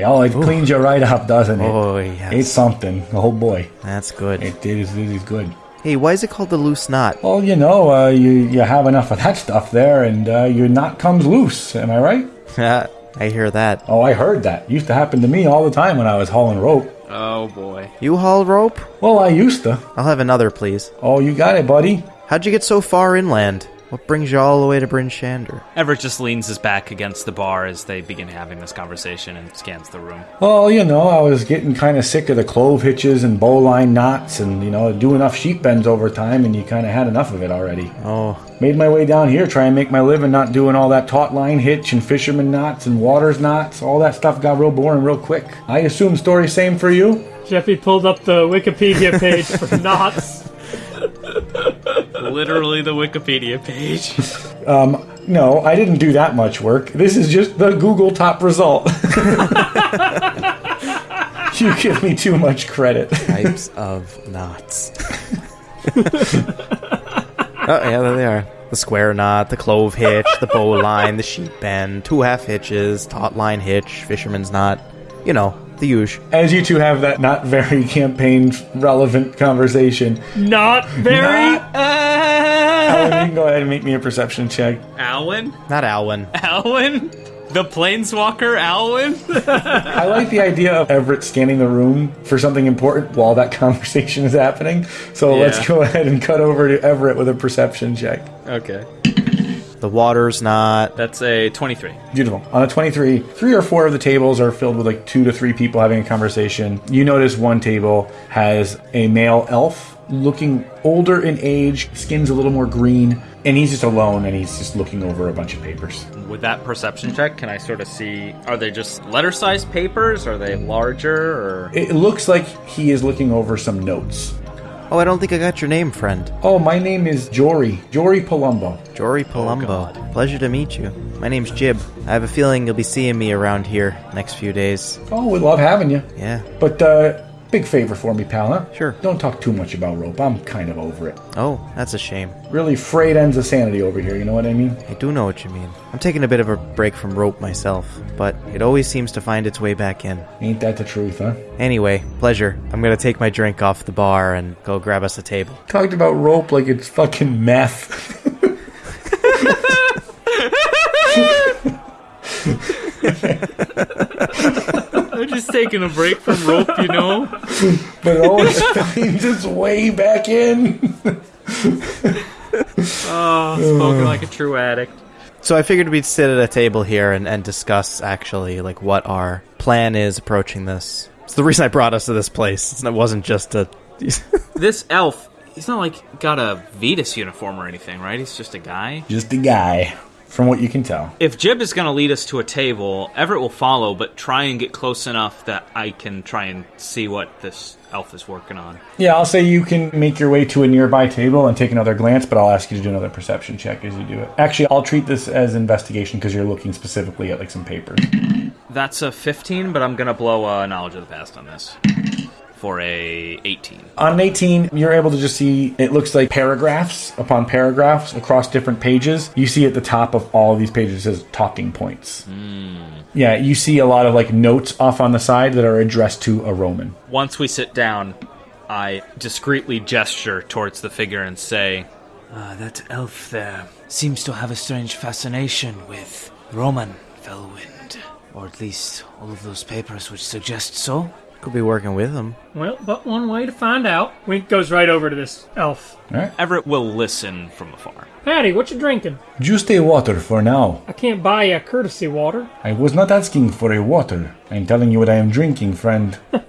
Oh, it cleans you right up, doesn't it? oh yes. It's something. Oh boy, That's good. It, it is. It is good. Hey, why is it called the loose knot? Well, you know, uh, you you have enough of that stuff there, and uh, your knot comes loose. Am I right? Yeah, [LAUGHS] I hear that. Oh, I heard that. Used to happen to me all the time when I was hauling rope. Oh boy. You haul rope? Well, I used to. I'll have another, please. Oh, you got it, buddy. How'd you get so far inland? What brings you all the way to Bryn Shander? Everett just leans his back against the bar as they begin having this conversation and scans the room. Well, you know, I was getting kind of sick of the clove hitches and bowline knots and, you know, do enough sheep bends over time and you kind of had enough of it already. Oh, Made my way down here, try and make my living not doing all that taut line hitch and fisherman knots and waters knots. All that stuff got real boring real quick. I assume story same for you? Jeppy pulled up the Wikipedia page for [LAUGHS] knots. Literally the Wikipedia page. [LAUGHS] Um, No, I didn't do that much work. This is just the Google top result. [LAUGHS] you give me too much credit. types of knots. [LAUGHS] oh, yeah, there they are. The square knot, the clove hitch, the bowline, the sheep bend, two half hitches, taut line hitch, fisherman's knot. You know, the usual. As you two have that not very campaign relevant conversation, Not very. Uh, Alan, you can go ahead and make me a perception check. Alwyn? Not Alwyn. Alwyn? The planeswalker Alwyn? I like the idea of Everett scanning the room for something important while that [LAUGHS] conversation is happening. So let's go ahead and cut over to Everett with a perception check. Okay. The water's not. That's a 23. Beautiful. On a 23, three or four of the tables are filled with like two to three people having a conversation. You notice one table has a male elf looking older in age, skin's a little more green, and he's just alone and he's just looking over a bunch of papers. With that perception check, can I sort of see are they just letter sized papers? Are they larger or It looks like he is looking over some notes. Oh, I don't think I got your name, friend. Oh, my name is Jory. Jory Palumbo. Jory Palumbo. Pleasure to meet you. My name's Jib. I have a feeling you'll be seeing me around here next few days. Oh, we love having you. Yeah. But, uh, big favor for me, pal, huh? Sure. Don't talk too much about rope. I'm kind of over it. Oh, that's a shame. Really frayed ends of sanity over here, you know what I mean? I do know what you mean. I'm taking a bit of a break from rope myself, but it always seems to find its way back in. Ain't that the truth, huh? Anyway, pleasure. I'm gonna take my drink off the bar and go grab us a table. Talked about rope like it's fucking meth. [LAUGHS] [LAUGHS] [LAUGHS] I'm just taking a break from rope, you know? [LAUGHS] but it always finds its way back in. Oh, [LAUGHS] spoken uh. like a true addict. So I figured we'd sit at a table here and, and discuss actually like what our plan is approaching this. It's the reason I brought us to this place. It's- It wasn't just a. [LAUGHS] This elf, he's not like got a Vetus uniform or anything, right? He's just a guy. Just a guy, from what you can tell. If Jib is going to lead us to a table, Everett will follow, but try and get close enough that I can try and see what this elf is working on. Yeah, I'll say you can make your way to a nearby table and take another glance, but I'll ask you to do another perception check as you do it. Actually, I'll treat this as investigation because you're looking specifically at like some papers. That's a 15, but I'm going to blow a knowledge of the past on this for a 18. On an 18, you're able to just see it looks like paragraphs upon paragraphs across different pages. You see at the top of all of these pages it says talking points. Yeah, you see a lot of like notes off on the side that are addressed to a Roman. Once we sit down, I discreetly gesture towards the figure and say, Ah, that elf there seems to have a strange fascination with Roman Fellwind. Or at least all of those papers which suggest so. Could be working with them. Well, but one way to find out. Wink goes right over to this elf. Everett will listen from afar. Patty, what you drinking? Just a water for now. I can't buy you a courtesy water. I was not asking for a water. I'm telling you what I am drinking, friend. [LAUGHS]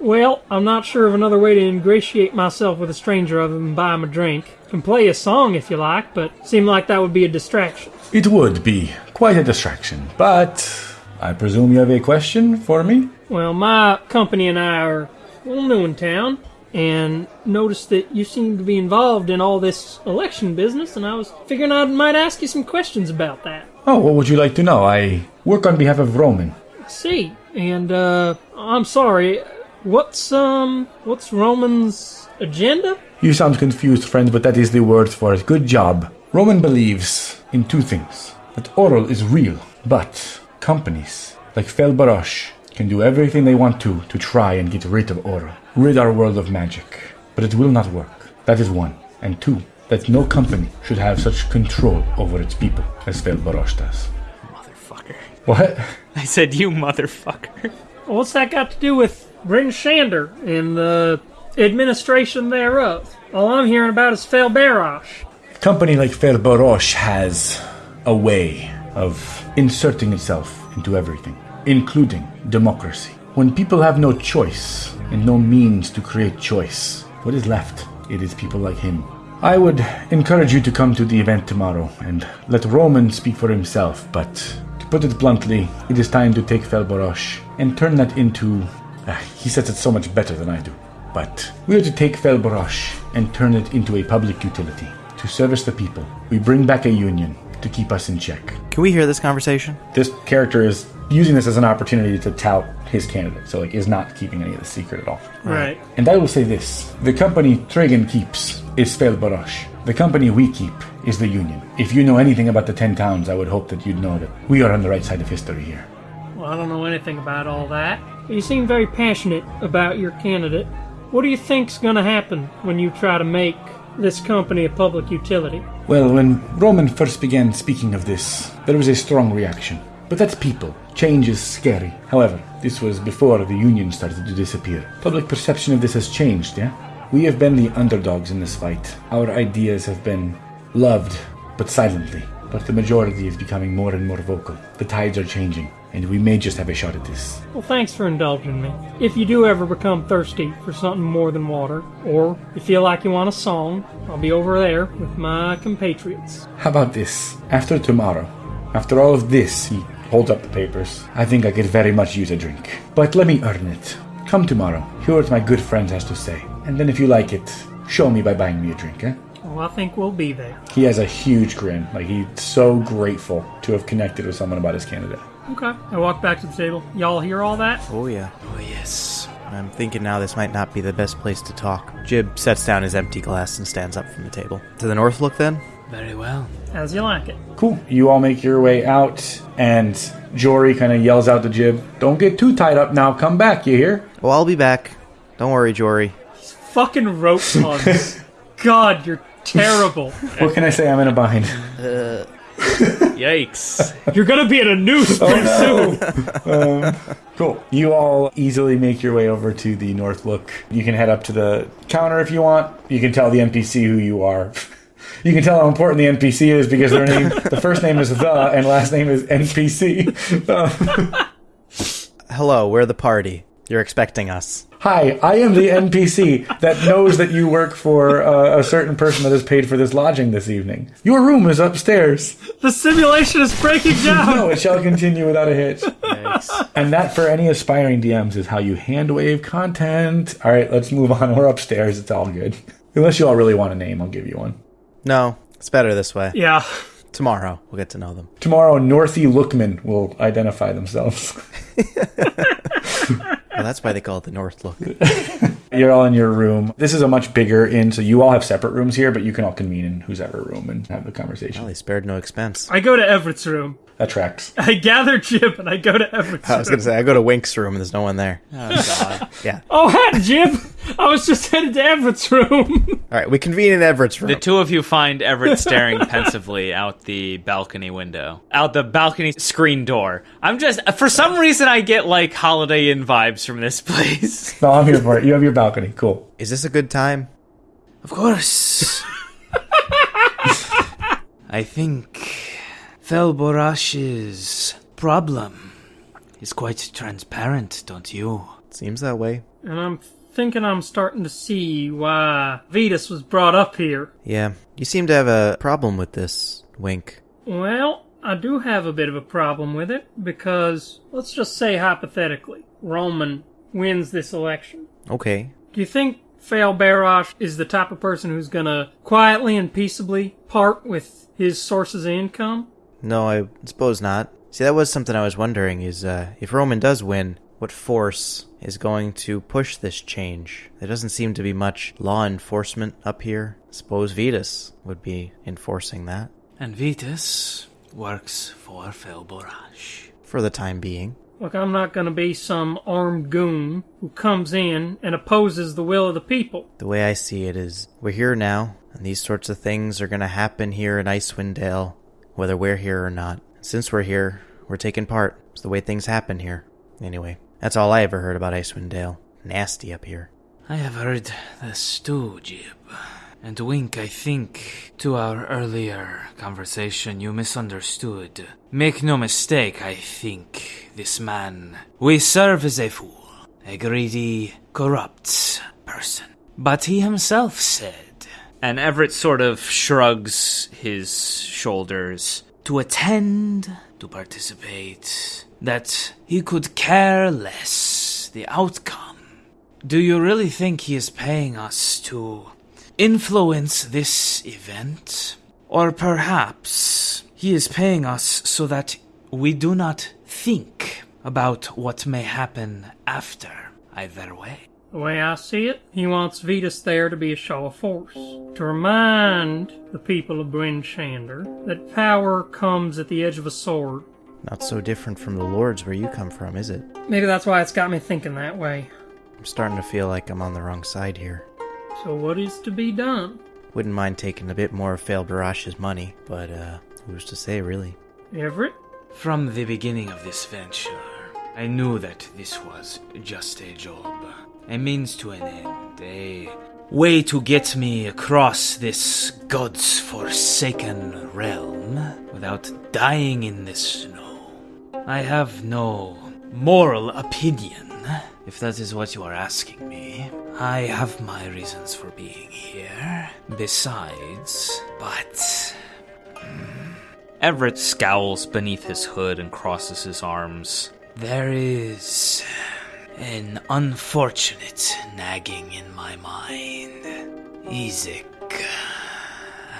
Well, I'm not sure of another way to ingratiate myself with a stranger other than buy him a drink. Can play a song if you like, but seem like that would be a distraction. It would be quite a distraction, but I presume you have a question for me? Well, my company and I are a little new in town, and noticed that you seem to be involved in all this election business, and I was figuring I might ask you some questions about that. Oh, what would you like to know? I work on behalf of Roman. I see. And uh I'm sorry. What's um what's Roman's agenda? You sound confused, friend, but that is the word for it. Good job. Roman believes in two things that Auril is real, but companies like Fel Barosh can do everything they want to to try and get rid of Auril, rid our world of magic. But it will not work. That is one. And two, that no company should have such control over its people as Fel Barosh does. Motherfucker. What? I said, you motherfucker. What's that got to do with Bryn Shander and the administration thereof? All I'm hearing about is Fel Barosh. A company like Fel Barosh has a way of inserting itself into everything, including democracy. When people have no choice and no means to create choice, what is left? It is people like him. I would encourage you to come to the event tomorrow and let Roman speak for himself, but to put it bluntly, it is time to take Fel Barosh and turn that into. Ah, he says it so much better than I do. But we are to take Fel Barosh and turn it into a public utility to service the people. We bring back a union to keep us in check. Can we hear this conversation? This character is using this as an opportunity to tout his candidate, so like is not keeping any of the secret at all. Right. And I will say this: the company Tragan keeps is Fel Barosh. The company we keep is the Union. If you know anything about the Ten Towns, I would hope that you'd know that we are on the right side of history here. Well, I don't know anything about all that. You seem very passionate about your candidate. What do you think's going to happen when you try to make this company a public utility? Well, when Roman first began speaking of this, there was a strong reaction. But that's people. Change is scary. However, this was before the Union started to disappear. Public perception of this has changed, yeah? We have been the underdogs in this fight. Our ideas have been loved, but silently. But the majority is becoming more and more vocal. The tides are changing, and we may just have a shot at this. Well, thanks for indulging me. If you do ever become thirsty for something more than water, or you feel like you want a song, I'll be over there with my compatriots. How about this? After tomorrow, after all of this, he holds up the papers. I think I could very much use a drink. But let me earn it. Come tomorrow, hear what my good friend has to say. And then if you like it, show me by buying me a drink, eh? Well, I think we'll be there. He has a huge grin. Like, he's so grateful to have connected with someone about his candidate. Okay. I walk back to the table. Y'all hear all that? Oh, yeah. Oh, yes. I'm thinking now this might not be the best place to talk. Jib sets down his empty glass and stands up from the table. To the north look then? Very well. As you like it. Cool. You all make your way out, and Jory kind of yells out to Jib, Don't get too tied up now. Come back, you hear? Well, I'll be back. Don't worry, Jory. Fucking rope [LAUGHS] puns. God, you're terrible. What can I say? I'm in a bind. Uh, Yikes. [LAUGHS] You're gonna be in a noose pretty soon. [LAUGHS] Cool. You all easily make your way over to the North Look. You can head up to the counter if you want. You can tell the NPC who you are. [LAUGHS] You can tell how important the NPC is because their name, the first name is the and last name is NPC. Um, Hello, we're the party. You're expecting us. Hi, I am the NPC that knows that you work for uh, a certain person that has paid for this lodging this evening. Your room is upstairs. The simulation is breaking [LAUGHS] down. No, it shall continue without a hitch. And that, for any aspiring DMs, is how you hand wave content. All right, let's move on. We're upstairs. It's all good. Unless you all really want a name, I'll give you one. No, it's better this way. Yeah. Tomorrow, we'll get to know them. Tomorrow, Northy Lookman will identify themselves. [LAUGHS] [LAUGHS] Well, that's why they call it the North Look. [LAUGHS] You're all in your room. This is a much bigger inn, so you all have separate rooms here, but you can all convene in whose ever room and have the conversation. Well, they spared no expense. I go to Everett's room. That tracks. [LAUGHS] I gather Jib and I go to Everett's I was gonna say I go to Wink's room and there's no one there. Oh, God. [LAUGHS] Yeah. Oh, hi, Jib. I was just headed to Everett's room. [LAUGHS] All right, we convene in Everett's room. The two of you find Everett staring pensively out the balcony window, out the balcony screen door. I'm just, for some reason, I get like Holiday Inn vibes from this place. No, I'm here for it. You have your balcony. Cool. Is this a good time? Of course. I think Fel Barosh's problem is quite transparent, don't you? Seems that way. And I'm thinking I'm starting to see why Vetus was brought up here. Yeah, you seem to have a problem with this, Wink. Well, I do have a bit of a problem with it because, let's just say hypothetically, Roman wins this election. Okay. Do you think Fel Barosh is the type of person who's gonna quietly and peaceably part with his sources of income? No, I suppose not. See, that was something I was wondering is uh, if Roman does win, what force is going to push this change? There doesn't seem to be much law enforcement up here. Suppose Vetus would be enforcing that And Vetus works for Fel Barosh. for the time being. Look, I'm not gonna be some armed goon who comes in and opposes the will of the people. The way I see it is, we're here now, and these sorts of things are going to happen here in Icewind Dale, whether we're here or not. Since we're here, we're taking part. It's the way things happen here. Anyway, that's all I ever heard about Icewind Dale. Nasty up here. I have heard this too, Jib. And Wink, I think, to our earlier conversation, you misunderstood. Make no mistake, I think this man we serve as a fool, a greedy, corrupt person. But he himself said And Everett sort of shrugs his shoulders. to attend, to participate, that he could care less the outcome. Do you really think he is paying us to influence this event? Or perhaps he is paying us so that we do not think about what may happen after either way? The way I see it, he wants Vetus there to be a show of force. To remind the people of Bryn Shander that power comes at the edge of a sword. Not so different from the Lords where you come from, is it? Maybe that's why it's got me thinking that way. I'm starting to feel like I'm on the wrong side here. So what is to be done? Wouldn't mind taking a bit more of Fel Barosh's money, but uh, who's to say, really? Everett? From the beginning of this venture, I knew that this was just a job, a means to an end, a way to get me across this god's forsaken realm without dying in the snow. I have no moral opinion, if that is what you are asking me. I have my reasons for being here. Besides, but hmm, Everett scowls beneath his hood and crosses his arms. There is an unfortunate nagging in my mind. Ezek,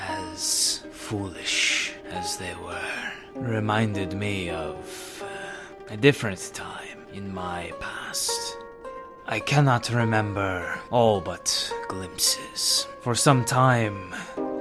as foolish as they were, reminded me of uh, a different time in my past. I cannot remember all but glimpses. For some time,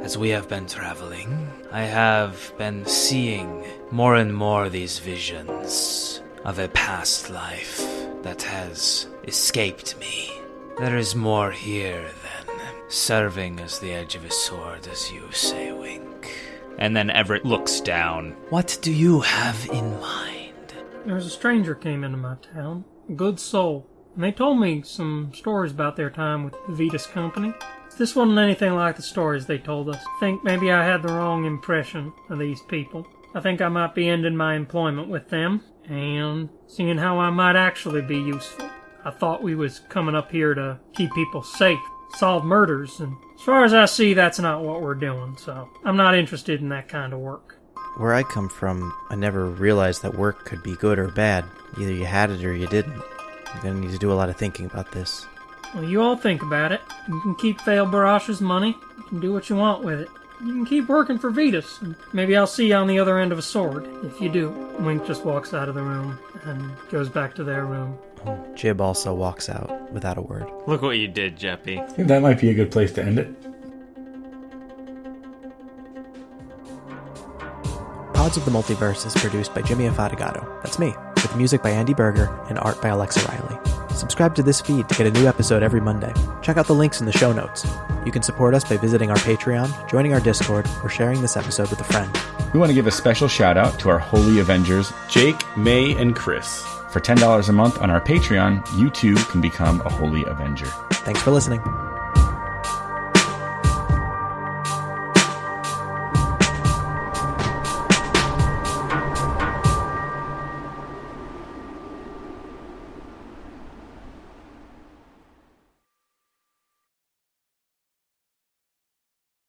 as we have been traveling, I have been seeing more and more these visions of a past life that has escaped me. There is more here than serving as the edge of a sword, as you say, Wink. And then Everett looks down. What do you have in mind? There's a stranger came into my town, a good soul, and they told me some stories about their time with the Vetus Company. This wasn't anything like the stories they told us. I think maybe I had the wrong impression of these people. I think I might be ending my employment with them, and seeing how I might actually be useful. I thought we was coming up here to keep people safe, solve murders, and as far as I see, that's not what we're doing, so I'm not interested in that kind of work. Where I come from, I never realized that work could be good or bad. Either you had it or you didn't. You're gonna need to do a lot of thinking about this. Well, you all think about it. You can keep Fel Barosh's money. You can do what you want with it. You can keep working for Vetus. Maybe I'll see you on the other end of a sword, if you do. Wink just walks out of the room and goes back to their room. Jib also walks out without a word. Look what you did, Jeppy. I think that might be a good place to end it. Pods of the Multiverse is produced by Jimmy Afatigato. That's me, with music by Andy Berger and art by Alexa Riley. Subscribe to this feed to get a new episode every Monday. Check out the links in the show notes. You can support us by visiting our Patreon, joining our Discord, or sharing this episode with a friend. We want to give a special shout out to our Holy Avengers. Jake, May, and Chris. For $10 a month on our Patreon, you too can become a Holy Avenger. Thanks for listening.